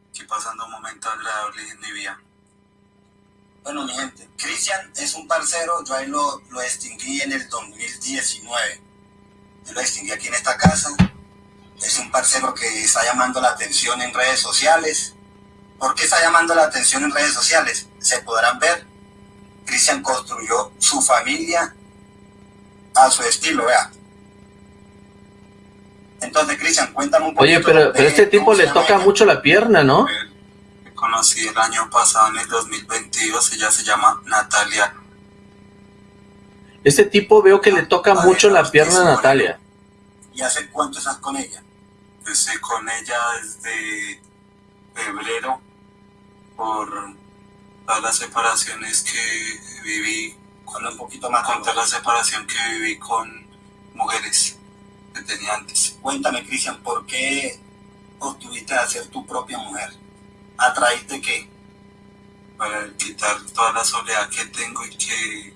aquí pasando un momento agradable en mi vida. Bueno, mi gente, Cristian es un parcero, yo ahí lo, lo extinguí en el 2019. Yo lo extinguí aquí en esta casa. Es un parcero que está llamando la atención en redes sociales. ¿Por qué está llamando la atención en redes sociales? Se podrán ver. Cristian construyó su familia a su estilo, vea. Entonces, Cristian, cuéntame un poco. Oye, pero, pero este tipo le toca mucho la pierna, ¿no? Conocí el año pasado, en el 2022, ella se llama Natalia. Este tipo veo que le toca mucho la pierna a Natalia. ¿Y hace cuánto estás con ella? Estoy con ella desde febrero por todas las separaciones que viví. con un poquito más. Con toda la separación que viví con mujeres que tenía antes. Cuéntame, Cristian, ¿por qué obtuviste a ser tu propia mujer? ¿A través de qué? Para quitar toda la soledad que tengo y que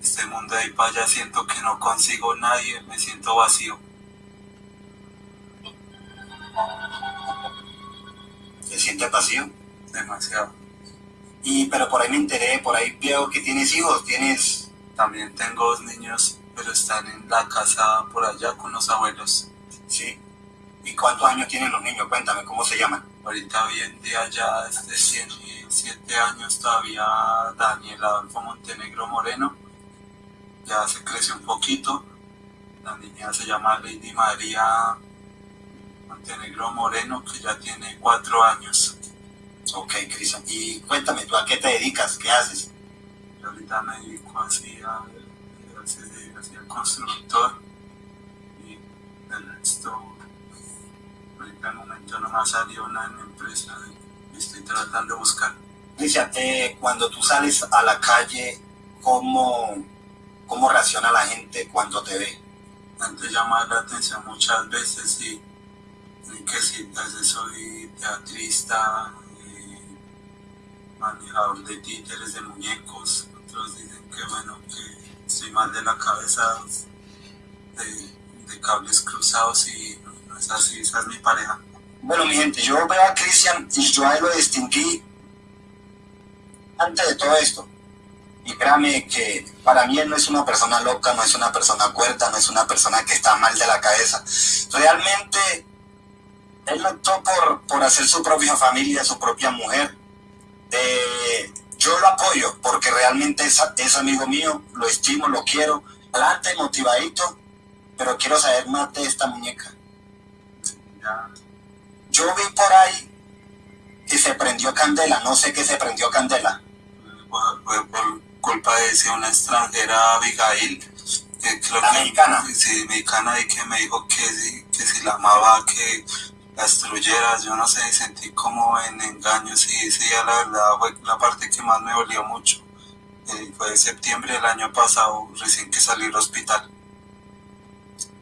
este mundo de ahí para allá siento que no consigo nadie, me siento vacío. ¿Te sientes vacío? Demasiado. Y pero por ahí me enteré, por ahí veo que tienes hijos, tienes... También tengo dos niños, pero están en la casa por allá con los abuelos. Sí. ¿Y cuántos años tienen los niños? Cuéntame, ¿cómo se llaman? Ahorita hoy en día ya desde 107 años todavía Daniel Adolfo Montenegro Moreno. Ya se creció un poquito. La niña se llama Lady María Montenegro Moreno, que ya tiene cuatro años. Ok, Cristian. Y cuéntame, ¿tú a qué te dedicas? ¿Qué haces? Yo ahorita me dedico así a, ser constructor. Y el resto en momento no me ha salido una empresa y estoy tratando de buscar. Eh, cuando tú sales a la calle, ¿cómo, ¿cómo reacciona la gente cuando te ve? Antes llama la atención muchas veces y, que si soy teatrista, manejador de títeres, de muñecos, otros dicen que bueno, que estoy mal de la cabeza, de, de cables cruzados y es así, esa es mi pareja. Bueno, mi gente, yo veo a Cristian y yo ahí lo distinguí antes de todo esto. Y créame que para mí él no es una persona loca, no es una persona cuerta, no es una persona que está mal de la cabeza. Realmente él optó por, por hacer su propia familia, su propia mujer. Eh, yo lo apoyo porque realmente es, es amigo mío, lo estimo, lo quiero. Adelante, motivadito, pero quiero saber más de esta muñeca. Yo vi por ahí que se prendió candela, no sé qué se prendió candela. Fue por culpa de ese una extranjera, Abigail. Que creo ¿La que- mexicana? Sí, mexicana, y que me dijo que, si- que si la amaba, que la destruyera. Yo no sé, sentí como en engaños y sí, la verdad fue la parte que más me dolió mucho. Eh, fue en septiembre del año pasado, recién que salí del hospital.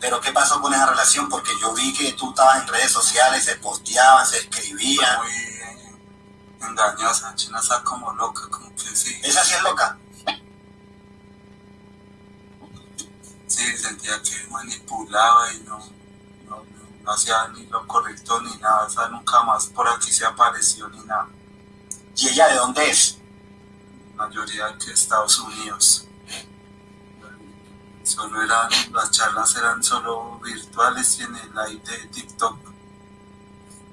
Pero ¿qué pasó con esa relación? Porque yo vi que tú estabas en redes sociales, se posteaban, se escribían. Muy engañosa, China está como loca, como que sí. Esa sí es loca. Sí, sentía que manipulaba y no, no, hacía ni lo correcto ni nada. O sea, nunca más por aquí se apareció ni nada. ¿Y ella de dónde es? mayoría que Estados Unidos. Solo eran, las charlas eran solo virtuales y en el live de TikTok.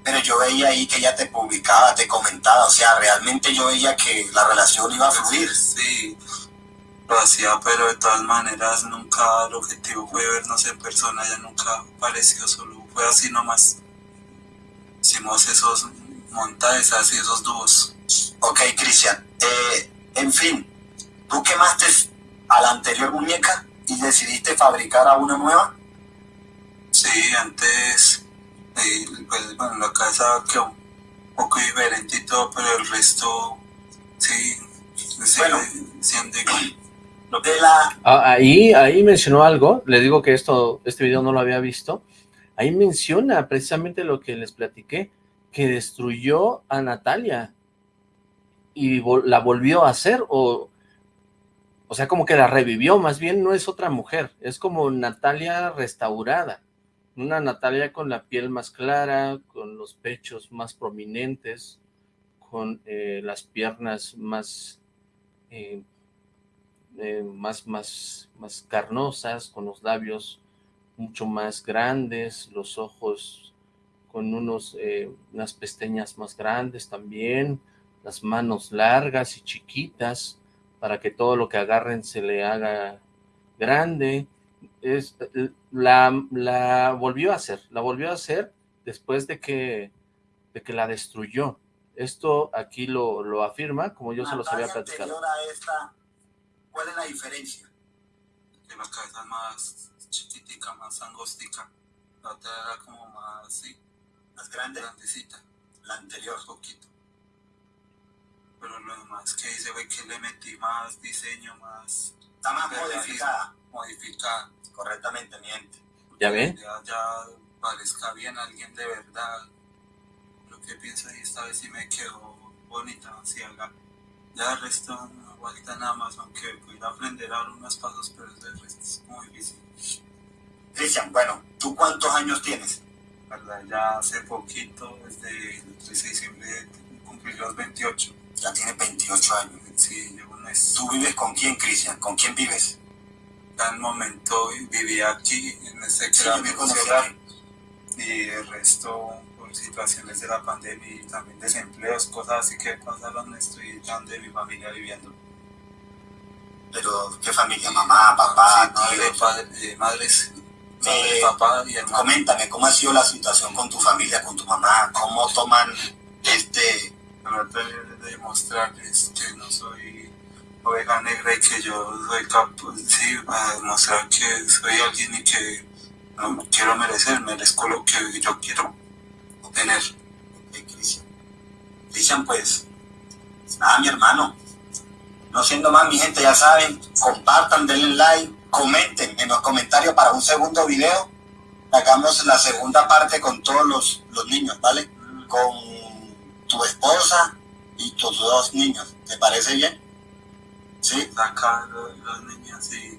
Pero yo veía ahí que ella te publicaba, te comentaba. O sea, realmente yo veía que la relación iba a fluir. Sí, lo hacía, pero de todas maneras nunca el objetivo fue vernos en persona, ya nunca apareció, solo fue así nomás. Hicimos esos montajes y esos dúos. Ok, Cristian. Eh, en fin, tú quemaste a la anterior muñeca y decidiste fabricar a una nueva. Sí, antes, eh, pues bueno, la casa quedó un poco diferente y todo, pero el resto, sí, Bueno. siendo igual. Lo que De la, Ah, ahí, ahí mencionó algo, les digo que esto, este video no lo había visto, ahí menciona precisamente lo que les platiqué, que destruyó a Natalia y vol- la volvió a hacer, o, o sea, como que la revivió, más bien no es otra mujer, es como Natalia restaurada, una Natalia con la piel más clara, con los pechos más prominentes, con eh, las piernas más... eh, eh, más, más, más carnosas, con los labios mucho más grandes, los ojos con unos, eh, unas pestañas más grandes también, las manos largas y chiquitas, para que todo lo que agarren se le haga grande. Es, la, la volvió a hacer, la volvió a hacer después de que, de que la destruyó. Esto aquí lo, lo afirma, como yo se los había platicado. anterior a esta, ¿cuál es la diferencia? que la cabeza es más chiquitica, más angostica. La otra era como más, sí, Más grande, grandecita, la anterior. un poquito. Pero lo demás que hice fue que le metí más diseño, más Está más modificada. modificada. Correctamente, miente. ¿Ya ven? Ya, ya parezca bien alguien de verdad. Lo que pienso y esta vez sí me quedó bonita, así haga. Ya el resto no falta nada más, aunque voy a aprender a dar unos pasos, pero el resto es muy difícil. Cristian, bueno, ¿tú cuántos años tienes? ¿verdad? Ya hace poquito, desde el 13 de diciembre, cumplí los 28. Ya tienes 28 años. Sí. ¿Tú vives con quién, Cristian? ¿Con quién vives? En el momento vivía aquí, en este que Sí, y el resto por situaciones de la pandemia y también desempleos, cosas así que pasaron, estoy donde mi familia viviendo. Pero, ¿qué familia? Mamá, papá, Sí, madre, padre, eh, madres, madre, Eh, papá y hermano. Coméntame, ¿cómo ha sido la situación con tu familia, con tu mamá? ¿Cómo toman este... de demostrarles que no soy oveja negra y que yo soy capaz, sí, para demostrar que soy alguien y que no quiero merecer, merezco lo que yo quiero obtener. eh, Cristian? Cristian, pues, nada, mi hermano. No siendo más, mi gente, ya saben, compartan, denle like, comenten en los comentarios para un segundo video. Hagamos la segunda parte con todos los, los niños, ¿vale? Con tu esposa y tus dos niños. ¿Te parece bien? ¿Sí? Sacar a los niños y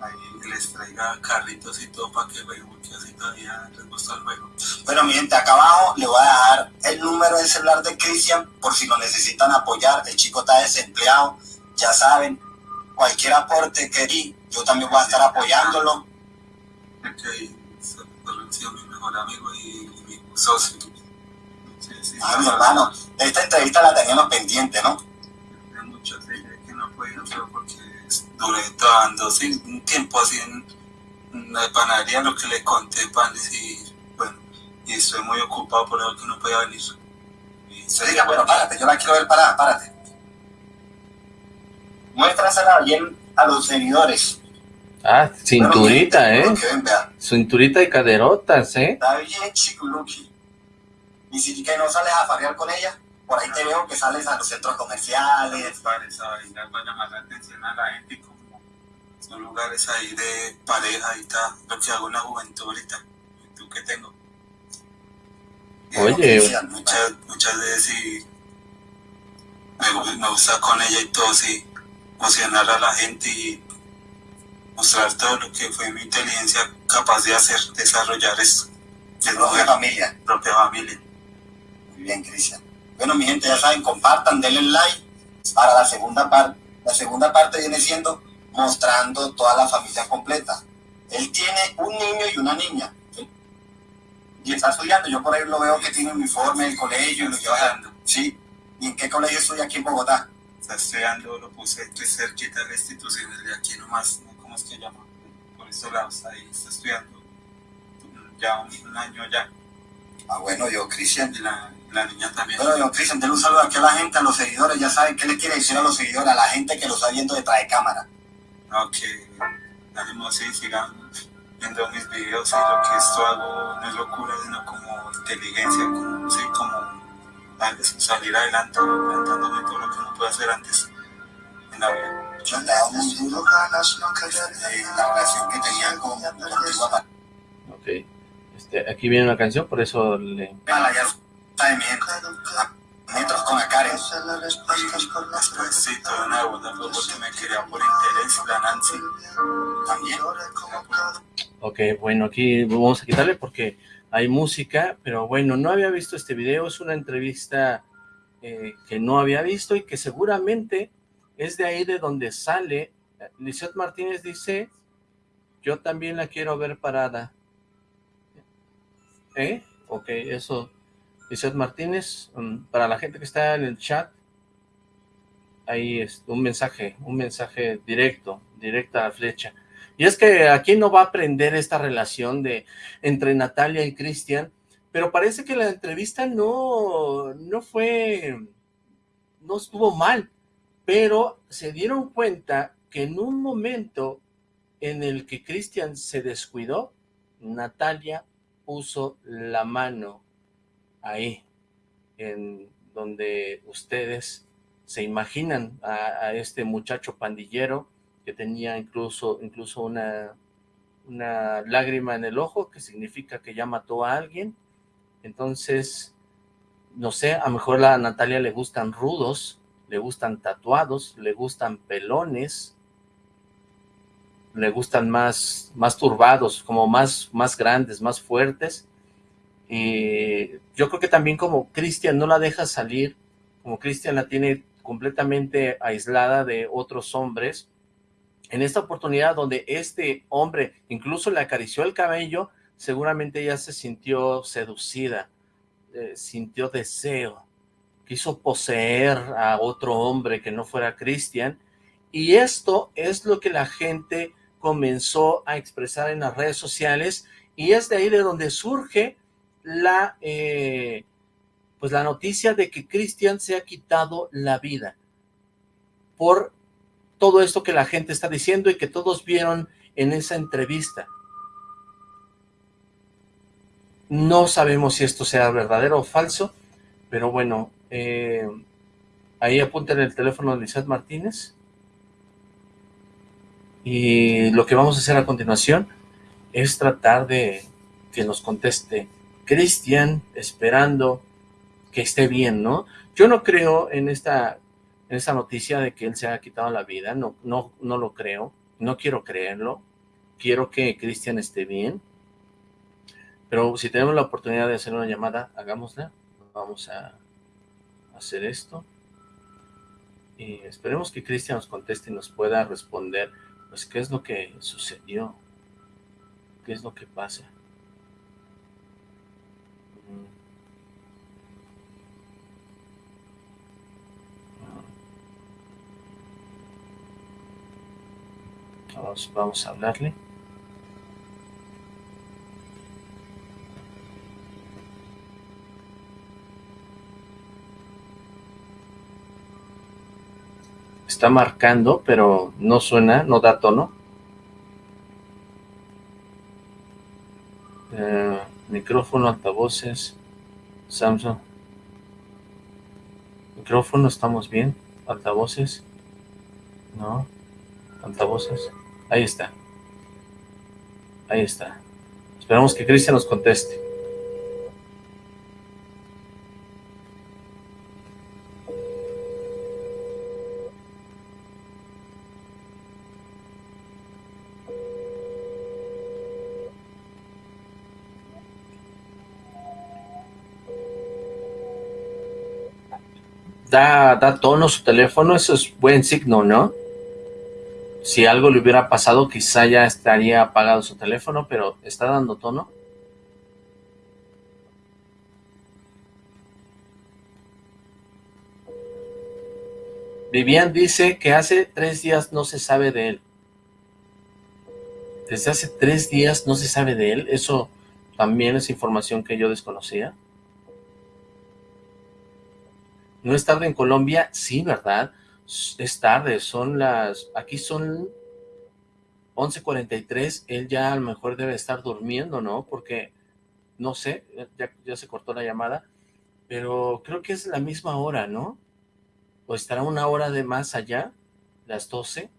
ahí les traiga carritos y todo para que jueguen, porque así todavía les gusta el juego. Bueno, mi gente, acá abajo le voy a dejar el número de celular de Cristian por si lo necesitan apoyar. El chico está desempleado, ya saben. Cualquier aporte que di, yo también voy a estar apoyándolo. Ha sido mi mejor amigo y mi socio. Ah, mi hermano, esta entrevista la teníamos pendiente, ¿no? Hay muchas de ellas que no he podido hacer porque duré trabajando sí, un tiempo así en la panadería, lo que le conté panes y bueno, y estoy muy ocupado por eso que no podía venir. Y Se diga, bueno, párate, yo la quiero ver parada, párate. muéstrasela bien a los seguidores. Ah, cinturita, Bueno, ¿eh? ven. Cinturita y caderotas, ¿eh? Está bien chiculuki. Y si que no sales a farrear con ella, por ahí te veo que sales a los centros comerciales. Para esa vaina, para llamar la atención a la gente, como son lugares ahí de pareja y tal, lo que hago en la juventud ahorita, juventud que tengo. Oye, muchas, muchas veces sí me, me gusta con ella y todo, sí, emocionar a la gente y mostrar todo lo que fue mi inteligencia capaz de hacer, desarrollar eso. De propia familia. Propia familia. Muy bien, Cristian. Bueno, mi gente, ya saben, compartan, denle like para la segunda parte. La segunda parte viene siendo mostrando toda la familia completa. Él tiene un niño y una niña. Y está estudiando. Yo por ahí lo veo que tiene uniforme del colegio y lo lleva Estudiando. Sí. ¿Y en qué colegio estudia aquí en Bogotá? Está estudiando, lo puse estoy cerquita de la institución de aquí nomás, ¿no? ¿cómo es que llama? Por estos lados, ahí está estudiando ya un, un año ya. Ah, bueno, yo, Cristian. Y la, la niña también. Bueno, yo, Cristian, denle un saludo aquí a la gente, a los seguidores. Ya saben qué le quiere decir a los seguidores, a la gente que lo está viendo detrás de cámara. No, que ánimo sí, sigan viendo mis videos y lo que esto hago no es locura, sino como inteligencia, como, sí, como al- salir adelante, plantándome todo lo que no pude hacer antes en la vida. Yo andaba muy duro de la relación que tenían con, contigo a Ok. Este, aquí viene una canción, por eso le... Para ya sabe mi gente. A metros con la Karen. Después sí, todo nuevo, no fue porque me quería por interés, la Nancy. También. Ok, bueno, aquí vamos a quitarle porque hay música, pero bueno, no había visto este video, es una entrevista eh, que no había visto y que seguramente es de ahí de donde sale. Lizeth Martínez dice, yo también la quiero ver parada. ¿Eh? Ok, eso. Lizeth Martínez, mm, para la gente que está en el chat, ahí es un mensaje, un mensaje directo, directa a la flecha. Y es que aquí no va a aprender esta relación de entre Natalia y Cristian, pero parece que la entrevista no, no fue, no estuvo mal, pero se dieron cuenta que en un momento en el que Cristian se descuidó, Natalia puso la mano ahí, en donde ustedes se imaginan a, este muchacho pandillero que tenía incluso, incluso una, una lágrima en el ojo, que significa que ya mató a alguien. Entonces, no sé, a lo mejor a Natalia le gustan rudos, le gustan tatuados, le gustan pelones, le gustan más, más turbados, como más, más grandes, más fuertes. Y yo creo que también como Cristian no la deja salir, como Cristian la tiene completamente aislada de otros hombres, en esta oportunidad donde este hombre incluso le acarició el cabello, seguramente ella se sintió seducida, eh, sintió deseo, quiso poseer a otro hombre que no fuera Cristian, y esto es lo que la gente comenzó a expresar en las redes sociales, y es de ahí de donde surge la, eh, pues la noticia de que Cristian se ha quitado la vida por todo esto que la gente está diciendo y que todos vieron en esa entrevista. No sabemos si esto sea verdadero o falso, pero bueno, eh, ahí apunten el teléfono de Lizeth Martínez. Y lo que vamos a hacer a continuación es tratar de que nos conteste Cristian, esperando que esté bien, ¿no? Yo no creo en esta, en esta noticia de que él se ha quitado la vida, no, no, no lo creo, no quiero creerlo, quiero que Cristian esté bien, pero si tenemos la oportunidad de hacer una llamada, hagámosla, vamos a hacer esto, y esperemos que Cristian nos conteste y nos pueda responder, pues, qué es lo que sucedió, qué es lo que pasa. Vamos, vamos a hablarle. Está marcando, pero no suena, no da tono. Eh, micrófono, altavoces, Samsung. Micrófono, estamos bien. Altavoces. No. Altavoces. Ahí está. Ahí está. Esperamos que Cristian nos conteste. Da, tono su teléfono, eso es buen signo, ¿no? Si algo le hubiera pasado, quizá ya estaría apagado su teléfono, pero ¿está dando tono? Vivian dice que hace tres días no se sabe de él. Desde hace tres días no se sabe de él. Eso también es información que yo desconocía. ¿No es tarde en Colombia? Sí, ¿verdad? Es tarde, son las... Aquí son 11.43, él ya a lo mejor debe estar durmiendo, ¿no? Porque, no sé, ya, se cortó la llamada, pero creo que es la misma hora, ¿no? ¿O estará una hora de más allá? ¿Las 12?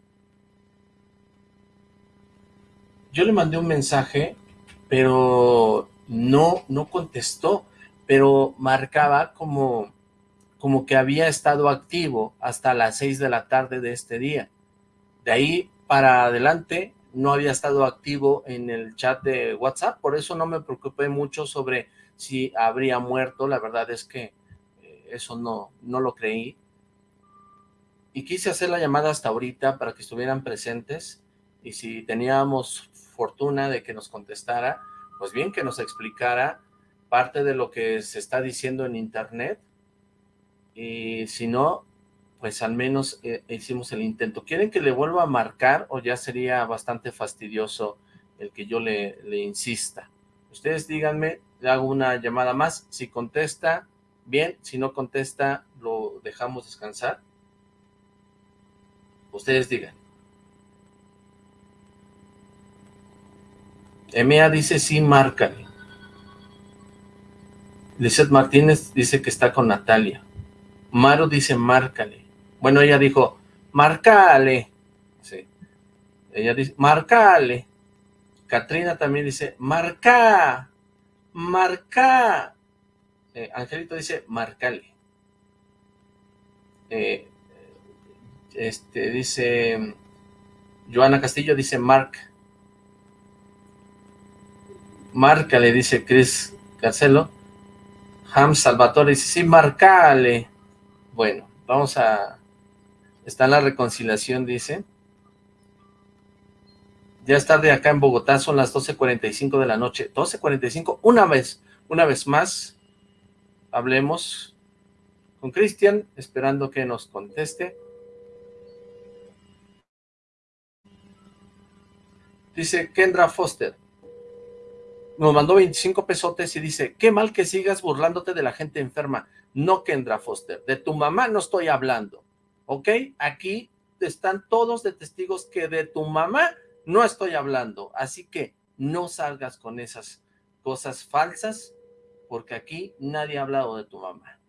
Yo le mandé un mensaje, pero no, no contestó, pero marcaba como como que había estado activo hasta las 6 de la tarde de este día. De ahí para adelante no había estado activo en el chat de WhatsApp, por eso no me preocupé mucho sobre si habría muerto, la verdad es que eh, eso no, no lo creí. Y quise hacer la llamada hasta ahorita para que estuvieran presentes y si teníamos fortuna de que nos contestara, pues bien que nos explicara parte de lo que se está diciendo en internet y si no, pues al menos eh, hicimos el intento. ¿Quieren que le vuelva a marcar o ya sería bastante fastidioso el que yo le, le insista? Ustedes díganme, le hago una llamada más, si contesta, bien, si no contesta, lo dejamos descansar. Ustedes digan. Emea dice sí, márcale. Lizeth Martínez dice que está con Natalia. Maru dice, márcale. Bueno, ella dijo, márcale. Sí. Ella dice, márcale. Katrina también dice, marca, marca. Eh, Angelito dice, márcale. Eh, este dice, Joana Castillo dice, marc. Márcale, dice Chris Carcelo. Ham Salvatore dice, sí, marcale. Bueno, vamos a... Está en la reconciliación, dice. Ya es tarde acá en Bogotá, son las 12.45 de la noche. 12.45, una vez, una vez más, hablemos con Cristian, esperando que nos conteste. Dice Kendra Foster, nos mandó 25 pesotes y dice, qué mal que sigas burlándote de la gente enferma. No, Kendra Foster, de tu mamá no estoy hablando, ¿ok? Aquí están todos de testigos que de tu mamá no estoy hablando, así que no salgas con esas cosas falsas, porque aquí nadie ha hablado de tu mamá.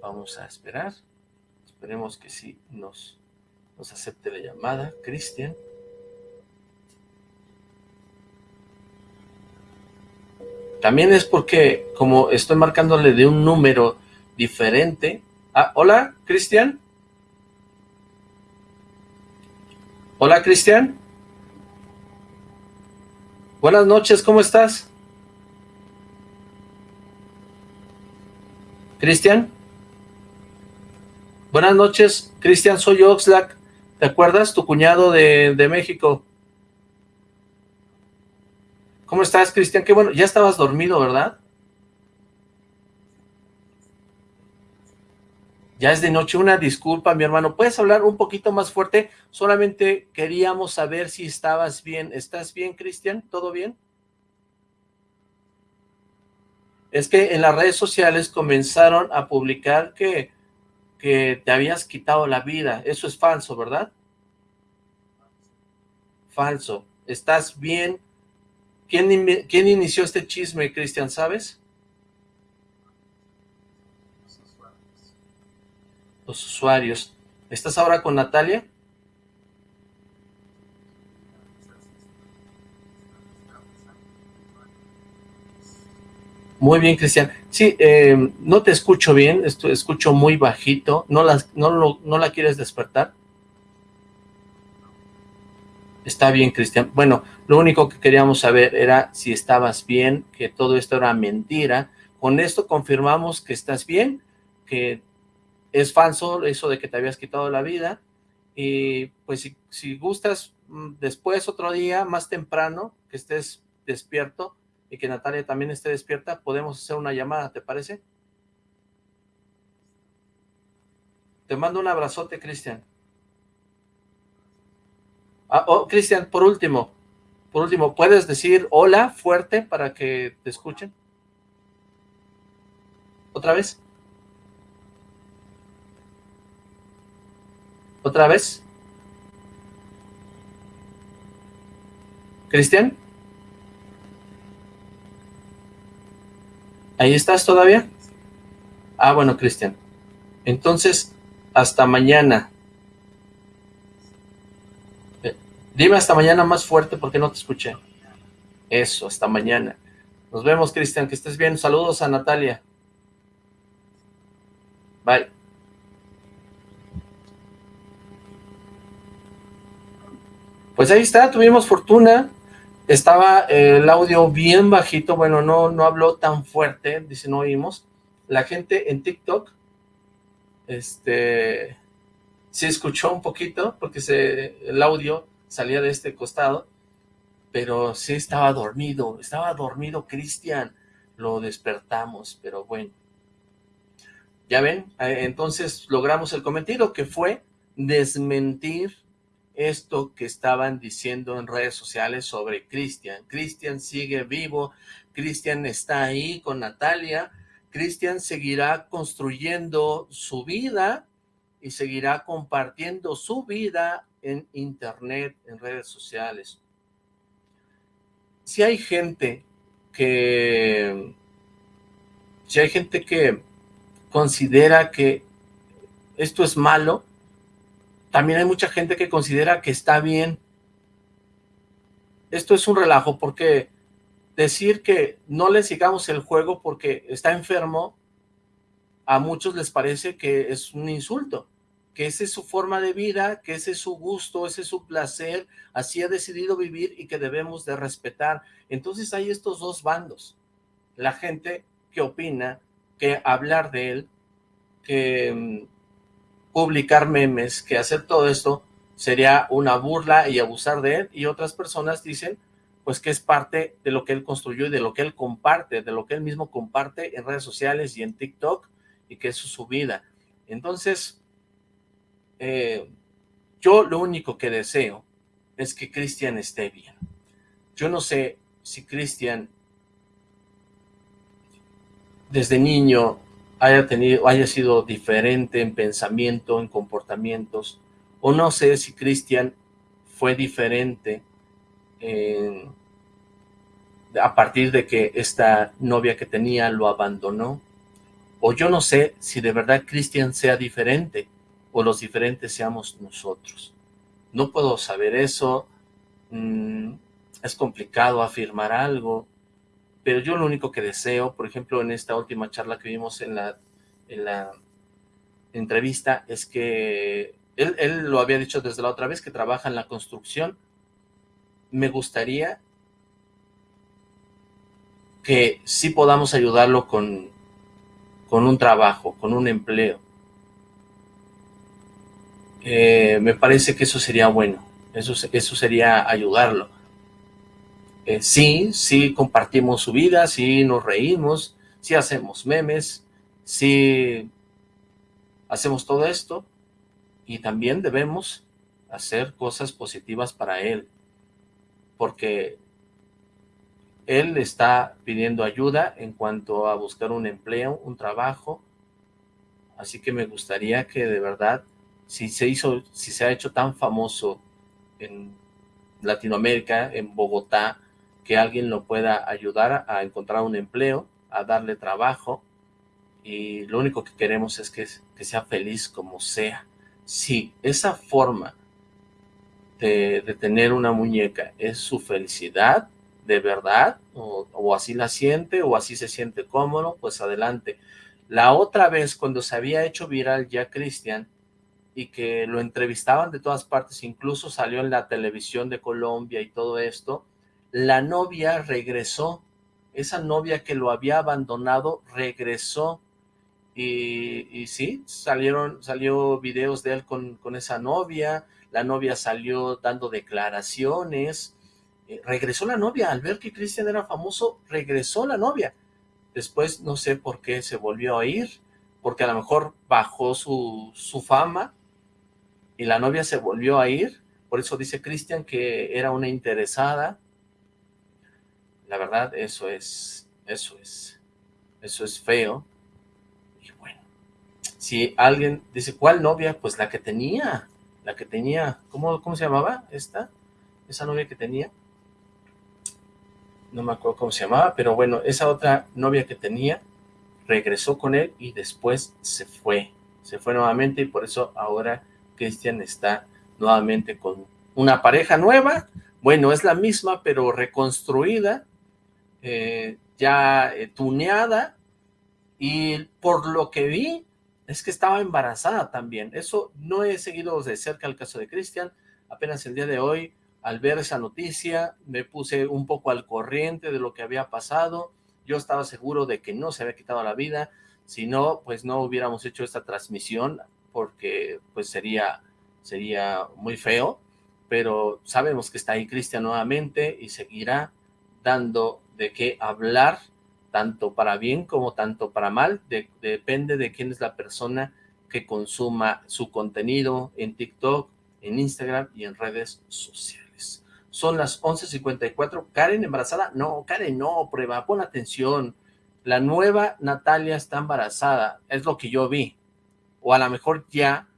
Vamos a esperar, esperemos que sí nos, nos acepte la llamada, Cristian. También es porque, como estoy marcándole de un número diferente. Ah, hola, Cristian. Hola, Cristian. Buenas noches, ¿cómo estás? Cristian. Buenas noches, Cristian, soy Oxlack. ¿Te acuerdas? Tu cuñado de, de México. ¿Cómo estás, Cristian? Qué bueno, ya estabas dormido, ¿verdad? Ya es de noche, una disculpa, mi hermano. ¿Puedes hablar un poquito más fuerte? Solamente queríamos saber si estabas bien. ¿Estás bien, Cristian? ¿Todo bien? Es que en las redes sociales comenzaron a publicar que, que te habías quitado la vida. Eso es falso, ¿verdad? Falso. ¿Estás bien? ¿Quién, quién inició este chisme, Cristian, sabes? Los usuarios. ¿Estás ahora con Natalia? Muy bien, Cristian. Sí, eh, no te escucho bien, escucho muy bajito. ¿No, las, no, ¿No la quieres despertar? Está bien, Cristian. Bueno, lo único que queríamos saber era si estabas bien, que todo esto era mentira. Con esto confirmamos que estás bien, que es falso eso de que te habías quitado la vida. Y pues si, si gustas, mm, después otro día, más temprano, que estés despierto, y que Natalia también esté despierta, podemos hacer una llamada, ¿te parece? Te mando un abrazote, Cristian. Ah, oh, Cristian, por último, por último, ¿puedes decir hola fuerte para que te escuchen? ¿Otra vez? ¿Otra vez? ¿Cristian? ¿Ahí estás todavía? Ah, bueno, Cristian. Entonces, hasta mañana. Eh, dime hasta mañana más fuerte porque no te escuché. Eso, hasta mañana. Nos vemos, Cristian, que estés bien. Saludos a Natalia. Bye. Pues ahí está, tuvimos fortuna estaba el audio bien bajito, bueno, no, no habló tan fuerte, dice, no oímos. La gente en TikTok, este, se escuchó un poquito, porque se, el audio salía de este costado, pero sí estaba dormido, estaba dormido Cristian, lo despertamos, pero bueno. Ya ven, eh, entonces logramos el cometido que fue desmentir esto que estaban diciendo en redes sociales sobre Cristian. Cristian sigue vivo, Cristian está ahí con Natalia, Cristian seguirá construyendo su vida y seguirá compartiendo su vida en internet, en redes sociales. Si hay gente que... Si hay gente que considera que esto es malo, también hay mucha gente que considera que está bien. Esto es un relajo porque decir que no le sigamos el juego porque está enfermo, a muchos les parece que es un insulto, que esa es su forma de vida, que ese es su gusto, ese es su placer, así ha decidido vivir y que debemos de respetar. Entonces hay estos dos bandos, la gente que opina que hablar de él, que mm, publicar memes, que hacer todo esto sería una burla y abusar de él, y otras personas dicen pues que es parte de lo que él construyó y de lo que él comparte, de lo que él mismo comparte en redes sociales y en TikTok, y que es su vida. Entonces, eh, yo lo único que deseo es que Cristian esté bien. Yo no sé si Cristian desde niño haya tenido, haya sido diferente en pensamiento, en comportamientos, o no sé si Cristian fue diferente a partir de que esta novia que tenía lo abandonó, o yo no sé si de verdad Cristian sea diferente, o los diferentes seamos nosotros. No puedo saber eso, mm, es complicado afirmar algo, pero yo lo único que deseo, por ejemplo, en esta última charla que vimos en la, en la entrevista, es que él, él lo había dicho desde la otra vez, que trabaja en la construcción. Me gustaría que sí podamos ayudarlo con, con un trabajo, con un empleo. Eh, me parece que eso sería bueno, eso, eso sería ayudarlo. Eh, sí, sí compartimos su vida, sí nos reímos, sí hacemos memes, sí hacemos todo esto y también debemos hacer cosas positivas para él, porque él está pidiendo ayuda en cuanto a buscar un empleo, un trabajo, así que me gustaría que de verdad, si se hizo, si se ha hecho tan famoso en Latinoamérica, en Bogotá, que alguien lo pueda ayudar a encontrar un empleo, a darle trabajo, y lo único que queremos es que, que sea feliz como sea. Si esa forma de, de, tener una muñeca es su felicidad, de verdad, o, o así la siente, o así se siente cómodo, pues adelante. La otra vez, cuando se había hecho viral ya Cristian, y que lo entrevistaban de todas partes, incluso salió en la televisión de Colombia y todo esto, la novia regresó, esa novia que lo había abandonado regresó, y, y sí, salieron, salió videos de él con, con esa novia, la novia salió dando declaraciones, eh, regresó la novia, al ver que Cristian era famoso, regresó la novia, después no sé por qué se volvió a ir, porque a lo mejor bajó su, su fama, y la novia se volvió a ir, por eso dice Cristian que era una interesada, la verdad eso es, eso es, eso es feo, y bueno, si alguien dice, ¿cuál novia? Pues la que tenía, la que tenía, ¿cómo, cómo se llamaba esta? Esa novia que tenía, no me acuerdo cómo se llamaba, pero bueno, esa otra novia que tenía, regresó con él y después se fue, se fue nuevamente y por eso ahora Cristian está nuevamente con una pareja nueva, bueno, es la misma, pero reconstruida, eh, ya eh, tuneada, y por lo que vi, es que estaba embarazada también. Eso no he seguido de cerca el caso de Cristian, apenas el día de hoy, al ver esa noticia, me puse un poco al corriente de lo que había pasado, yo estaba seguro de que no se había quitado la vida, si no, pues no hubiéramos hecho esta transmisión, porque pues sería, sería muy feo, pero sabemos que está ahí Cristian nuevamente y seguirá dando de qué hablar, tanto para bien como tanto para mal, de, depende de quién es la persona que consuma su contenido en TikTok, en Instagram y en redes sociales. Son las 11.54, ¿Karen embarazada? No, Karen no, prueba, pon atención, la nueva Natalia está embarazada, es lo que yo vi, o a lo mejor ya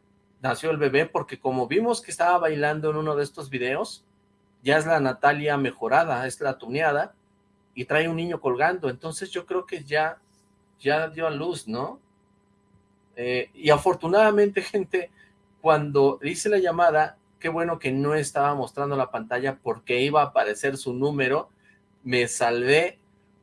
nació el bebé, porque como vimos que estaba bailando en uno de estos videos, ya es la Natalia mejorada, es la tuneada, y trae un niño colgando, entonces yo creo que ya, ya dio a luz, ¿no? Eh, y afortunadamente, gente, cuando hice la llamada, qué bueno que no estaba mostrando la pantalla porque iba a aparecer su número, me salvé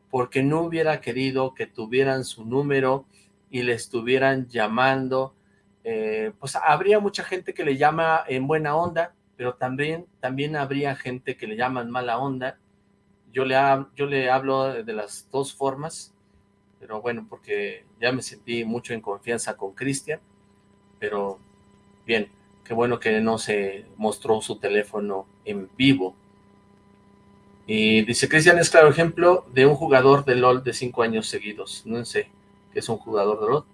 porque no hubiera querido que tuvieran su número y le estuvieran llamando, eh, pues habría mucha gente que le llama en buena onda, pero también, también habría gente que le llama en mala onda. Yo le, yo le hablo de las dos formas, pero bueno, porque ya me sentí mucho en confianza con Cristian, pero bien, qué bueno que no se mostró su teléfono en vivo. Y dice, Cristian es claro ejemplo de un jugador de LOL de cinco años seguidos, no sé, es un jugador de LOL,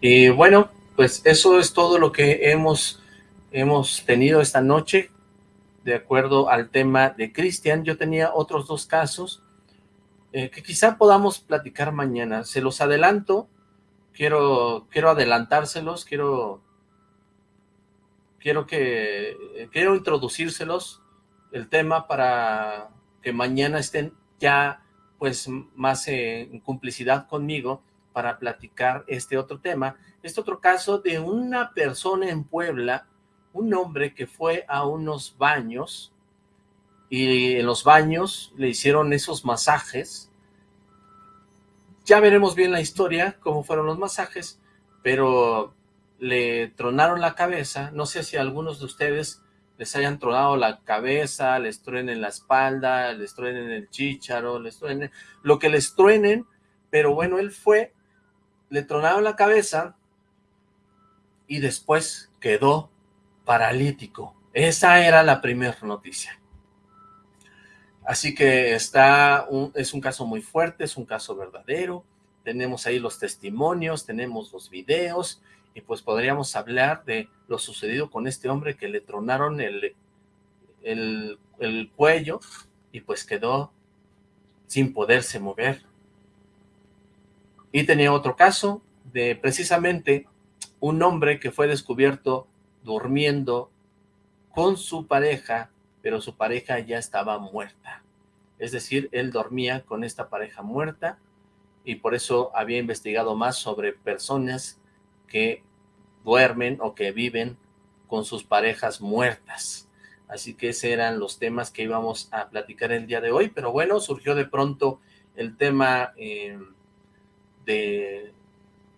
y bueno, pues eso es todo lo que hemos, hemos tenido esta noche, de acuerdo al tema de Cristian. Yo tenía otros dos casos eh, que quizá podamos platicar mañana. Se los adelanto, quiero, quiero adelantárselos, quiero, quiero que, quiero introducírselos el tema para que mañana estén ya pues más en complicidad conmigo para platicar este otro tema, este otro caso de una persona en Puebla, un hombre que fue a unos baños y en los baños le hicieron esos masajes. Ya veremos bien la historia, cómo fueron los masajes, pero le tronaron la cabeza, no sé si algunos de ustedes les hayan tronado la cabeza, les truenen la espalda, les truenen el chícharo, les truenen lo que les truenen, pero bueno, él fue le tronaron la cabeza y después quedó paralítico. Esa era la primera noticia. Así que está es un caso muy fuerte, es un caso verdadero. Tenemos ahí los testimonios, tenemos los videos y pues podríamos hablar de lo sucedido con este hombre que le tronaron el, el, el cuello y pues quedó sin poderse mover. Y tenía otro caso de precisamente un hombre que fue descubierto durmiendo con su pareja, pero su pareja ya estaba muerta. Es decir, él dormía con esta pareja muerta y por eso había investigado más sobre personas que duermen o que viven con sus parejas muertas. Así que esos eran los temas que íbamos a platicar el día de hoy, pero bueno, surgió de pronto el tema eh, de,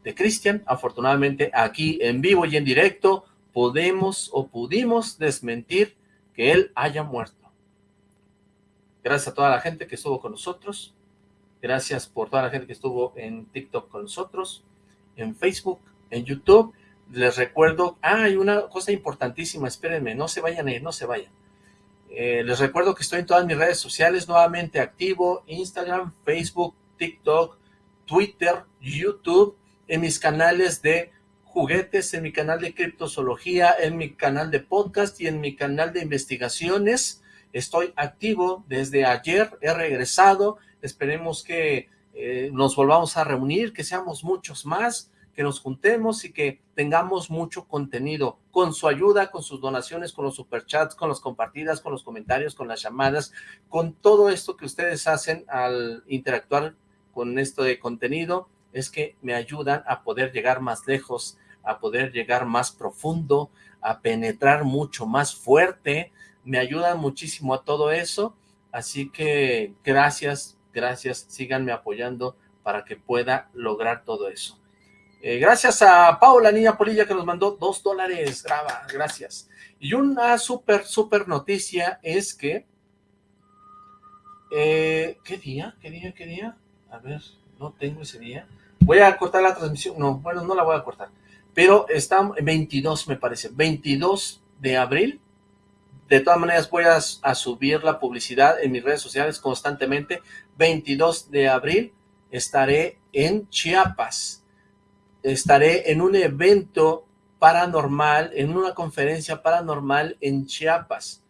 de Cristian. Afortunadamente aquí en vivo y en directo podemos o pudimos desmentir que él haya muerto. Gracias a toda la gente que estuvo con nosotros. Gracias por toda la gente que estuvo en TikTok con nosotros, en Facebook, en YouTube. Les recuerdo, ah, hay una cosa importantísima, espérenme, no se vayan a ir, no se vayan. Eh, les recuerdo que estoy en todas mis redes sociales, nuevamente activo, Instagram, Facebook, TikTok, Twitter, YouTube, en mis canales de juguetes, en mi canal de criptozoología, en mi canal de podcast y en mi canal de investigaciones. Estoy activo desde ayer, he regresado, esperemos que eh, nos volvamos a reunir, que seamos muchos más, que nos juntemos y que tengamos mucho contenido, con su ayuda, con sus donaciones, con los superchats, con las compartidas, con los comentarios, con las llamadas, con todo esto que ustedes hacen al interactuar con esto de contenido, es que me ayudan a poder llegar más lejos, a poder llegar más profundo, a penetrar mucho más fuerte, me ayudan muchísimo a todo eso, así que gracias, gracias, síganme apoyando para que pueda lograr todo eso. Eh, gracias a Paula Niña Polilla que nos mandó dos dólares, graba, gracias. Y una súper, súper noticia es que... Eh, ¿Qué día? ¿Qué día? ¿Qué día? A ver, no tengo ese día. Voy a cortar la transmisión. No, bueno, no la voy a cortar. Pero está 22, me parece. 22 de abril. De todas maneras, voy a, a subir la publicidad en mis redes sociales constantemente. 22 de abril estaré en Chiapas estaré en un evento paranormal, en una conferencia paranormal en Chiapas.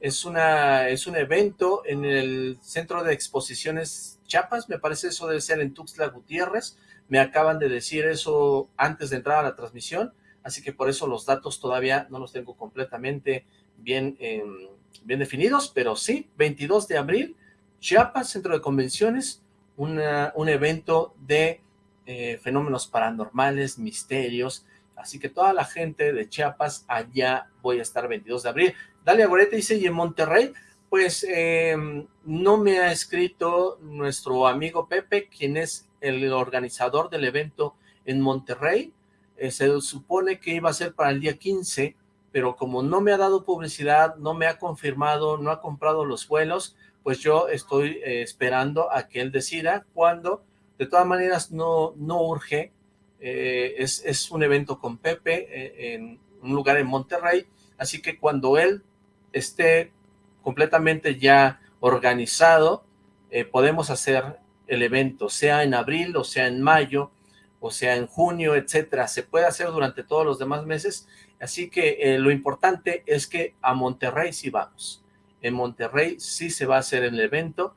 Es, una, es un evento en el Centro de Exposiciones Chiapas, me parece eso debe ser en Tuxtla Gutiérrez. Me acaban de decir eso antes de entrar a la transmisión, así que por eso los datos todavía no los tengo completamente bien, em, bien definidos, pero sí, 22 de abril, Chiapas, Centro de Convenciones, un evento de eh, fenómenos paranormales, misterios, así que toda la gente de Chiapas, allá voy a estar 22 de abril. Dalia Gorete dice, y en Monterrey, pues em, no me ha escrito nuestro amigo Pepe, quien es el organizador del evento en Monterrey, eh, se supone que iba a ser para el día 15, pero como no me ha dado publicidad, no me ha confirmado, no ha comprado los vuelos, pues yo estoy eh, esperando a que él decida cuándo de todas maneras, no, no urge. Eh, es, un evento con Pepe eh, en un lugar en Monterrey. Así que cuando él esté completamente ya organizado, eh, podemos hacer el evento, sea en abril o sea en mayo, o sea en junio, etcétera. Se puede hacer durante todos los demás meses. Así que lo importante es que a Monterrey sí vamos. En Monterrey sí se va a hacer el evento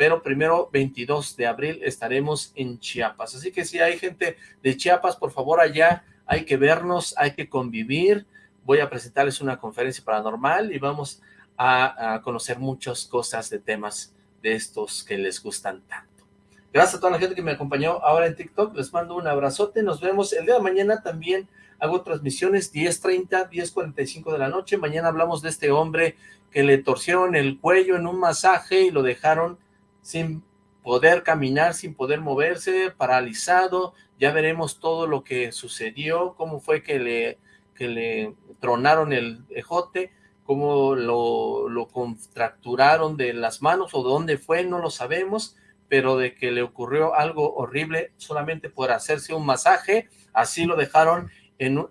pero primero 22 de abril estaremos en Chiapas. Así que si hay gente de Chiapas, por favor allá hay que vernos, hay que convivir. Voy a presentarles una conferencia paranormal y vamos a, conocer muchas cosas de temas de estos que les gustan tanto. Gracias a toda la gente que me acompañó ahora en TikTok. Les mando un abrazote. Nos vemos el día de mañana también. Hago transmisiones 10.30, 10.45 de la noche. Mañana hablamos de este hombre que le torcieron el cuello en un masaje y lo dejaron sin poder caminar, sin poder moverse, paralizado, ya veremos todo lo que sucedió, cómo fue que le, que le tronaron el ejote, cómo lo, lo contracturaron de las manos o dónde fue, no lo sabemos, pero de que le ocurrió algo horrible solamente por hacerse un masaje, así lo dejaron en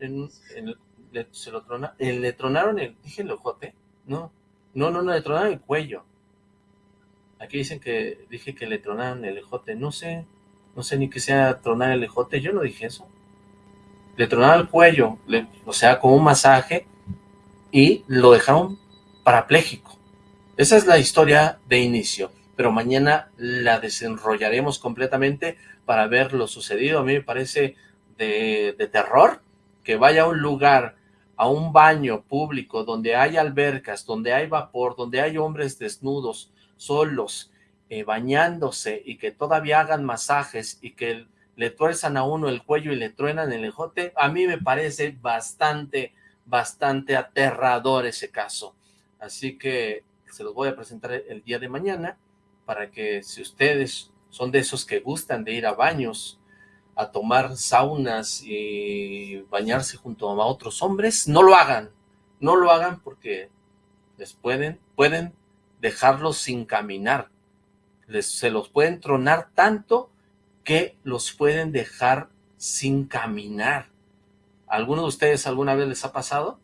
en, se lo le tronaron el, dije el ojote, no, no, no, no, le tronaron el cuello, Aquí dicen que dije que le tronaron el ejote. No sé, no sé ni que sea tronar el ejote. Yo no dije eso. Le tronaron el cuello, o sea, con un masaje, y lo dejaron parapléjico. Esa es la historia de inicio, pero mañana la desenrollaremos completamente para ver lo sucedido. A mí me parece de, de terror que vaya a un lugar, a un baño público donde hay albercas, donde hay vapor, donde hay hombres desnudos, solos, eh, bañándose y que todavía hagan masajes y que le tuerzan a uno el cuello y le truenan el ejote, a mí me parece bastante, bastante aterrador ese caso. Así que se los voy a presentar el día de mañana para que si ustedes son de esos que gustan de ir a baños, a tomar saunas y bañarse junto a otros hombres, no lo hagan, no lo hagan porque les pueden, pueden dejarlos sin caminar, se los pueden tronar tanto que los pueden dejar sin caminar. ¿Alguno de ustedes alguna vez les ha pasado?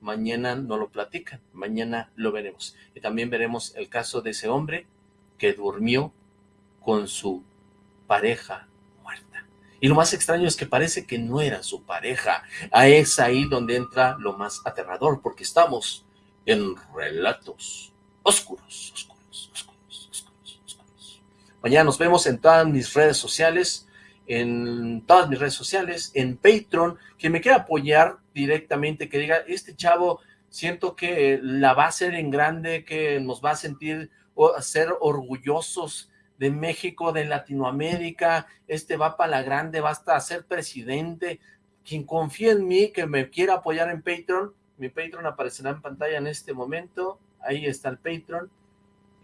Mañana no lo platican, mañana lo veremos. Y también veremos el caso de ese hombre que durmió con su pareja muerta. Y lo más extraño es que parece que no era su pareja. Ah, es ahí donde entra lo más aterrador, porque estamos en relatos oscuros, oscuros. Mañana nos vemos en todas mis redes sociales, en todas mis redes sociales, en Patreon, que me quiera apoyar directamente, que diga, este chavo siento que la va a hacer en grande, que nos va a sentir, o ser orgullosos de México, de Latinoamérica, este va para la grande, va hasta a ser presidente, quien confía en mí, que me quiera apoyar en Patreon, mi Patreon aparecerá en pantalla en este momento, ahí está el Patreon,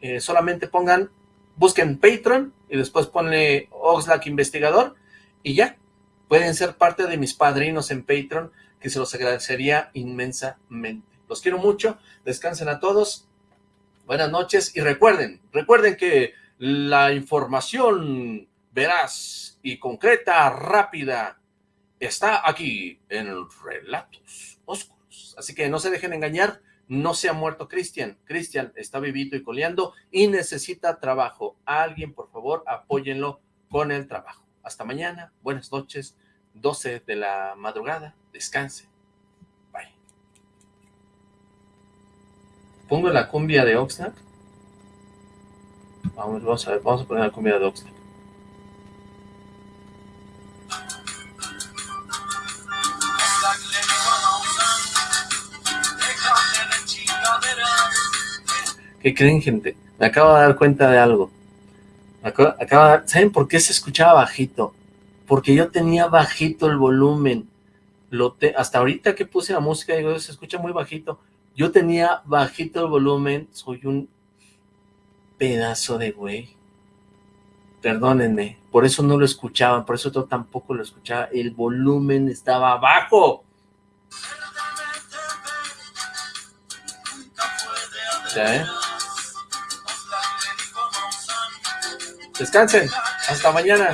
eh, solamente pongan busquen Patreon y después ponle Oxlack Investigador y ya, pueden ser parte de mis padrinos en Patreon, que se los agradecería inmensamente. Los quiero mucho, descansen a todos, buenas noches y recuerden, recuerden que la información veraz y concreta, rápida, está aquí en Relatos Oscuros. Así que no se dejen engañar, no se ha muerto Cristian. Cristian está vivito y coleando y necesita trabajo. Alguien, por favor, apóyenlo con el trabajo. Hasta mañana. Buenas noches. 12 de la madrugada. Descanse. Bye. ¿Pongo la cumbia de Oxnard? Vamos, a ver. Vamos a poner la cumbia de Oxnard. ¿Qué creen, gente? Me acabo de dar cuenta de algo. ¿Saben por qué se escuchaba bajito? Porque yo tenía bajito el volumen. Lo hasta ahorita que puse la música, digo, se escucha muy bajito. Yo tenía bajito el volumen, soy un pedazo de güey. Perdónenme, por eso no lo escuchaban, por eso yo tampoco lo escuchaba. El volumen estaba bajo. ¿Ya, Descansen. Hasta mañana.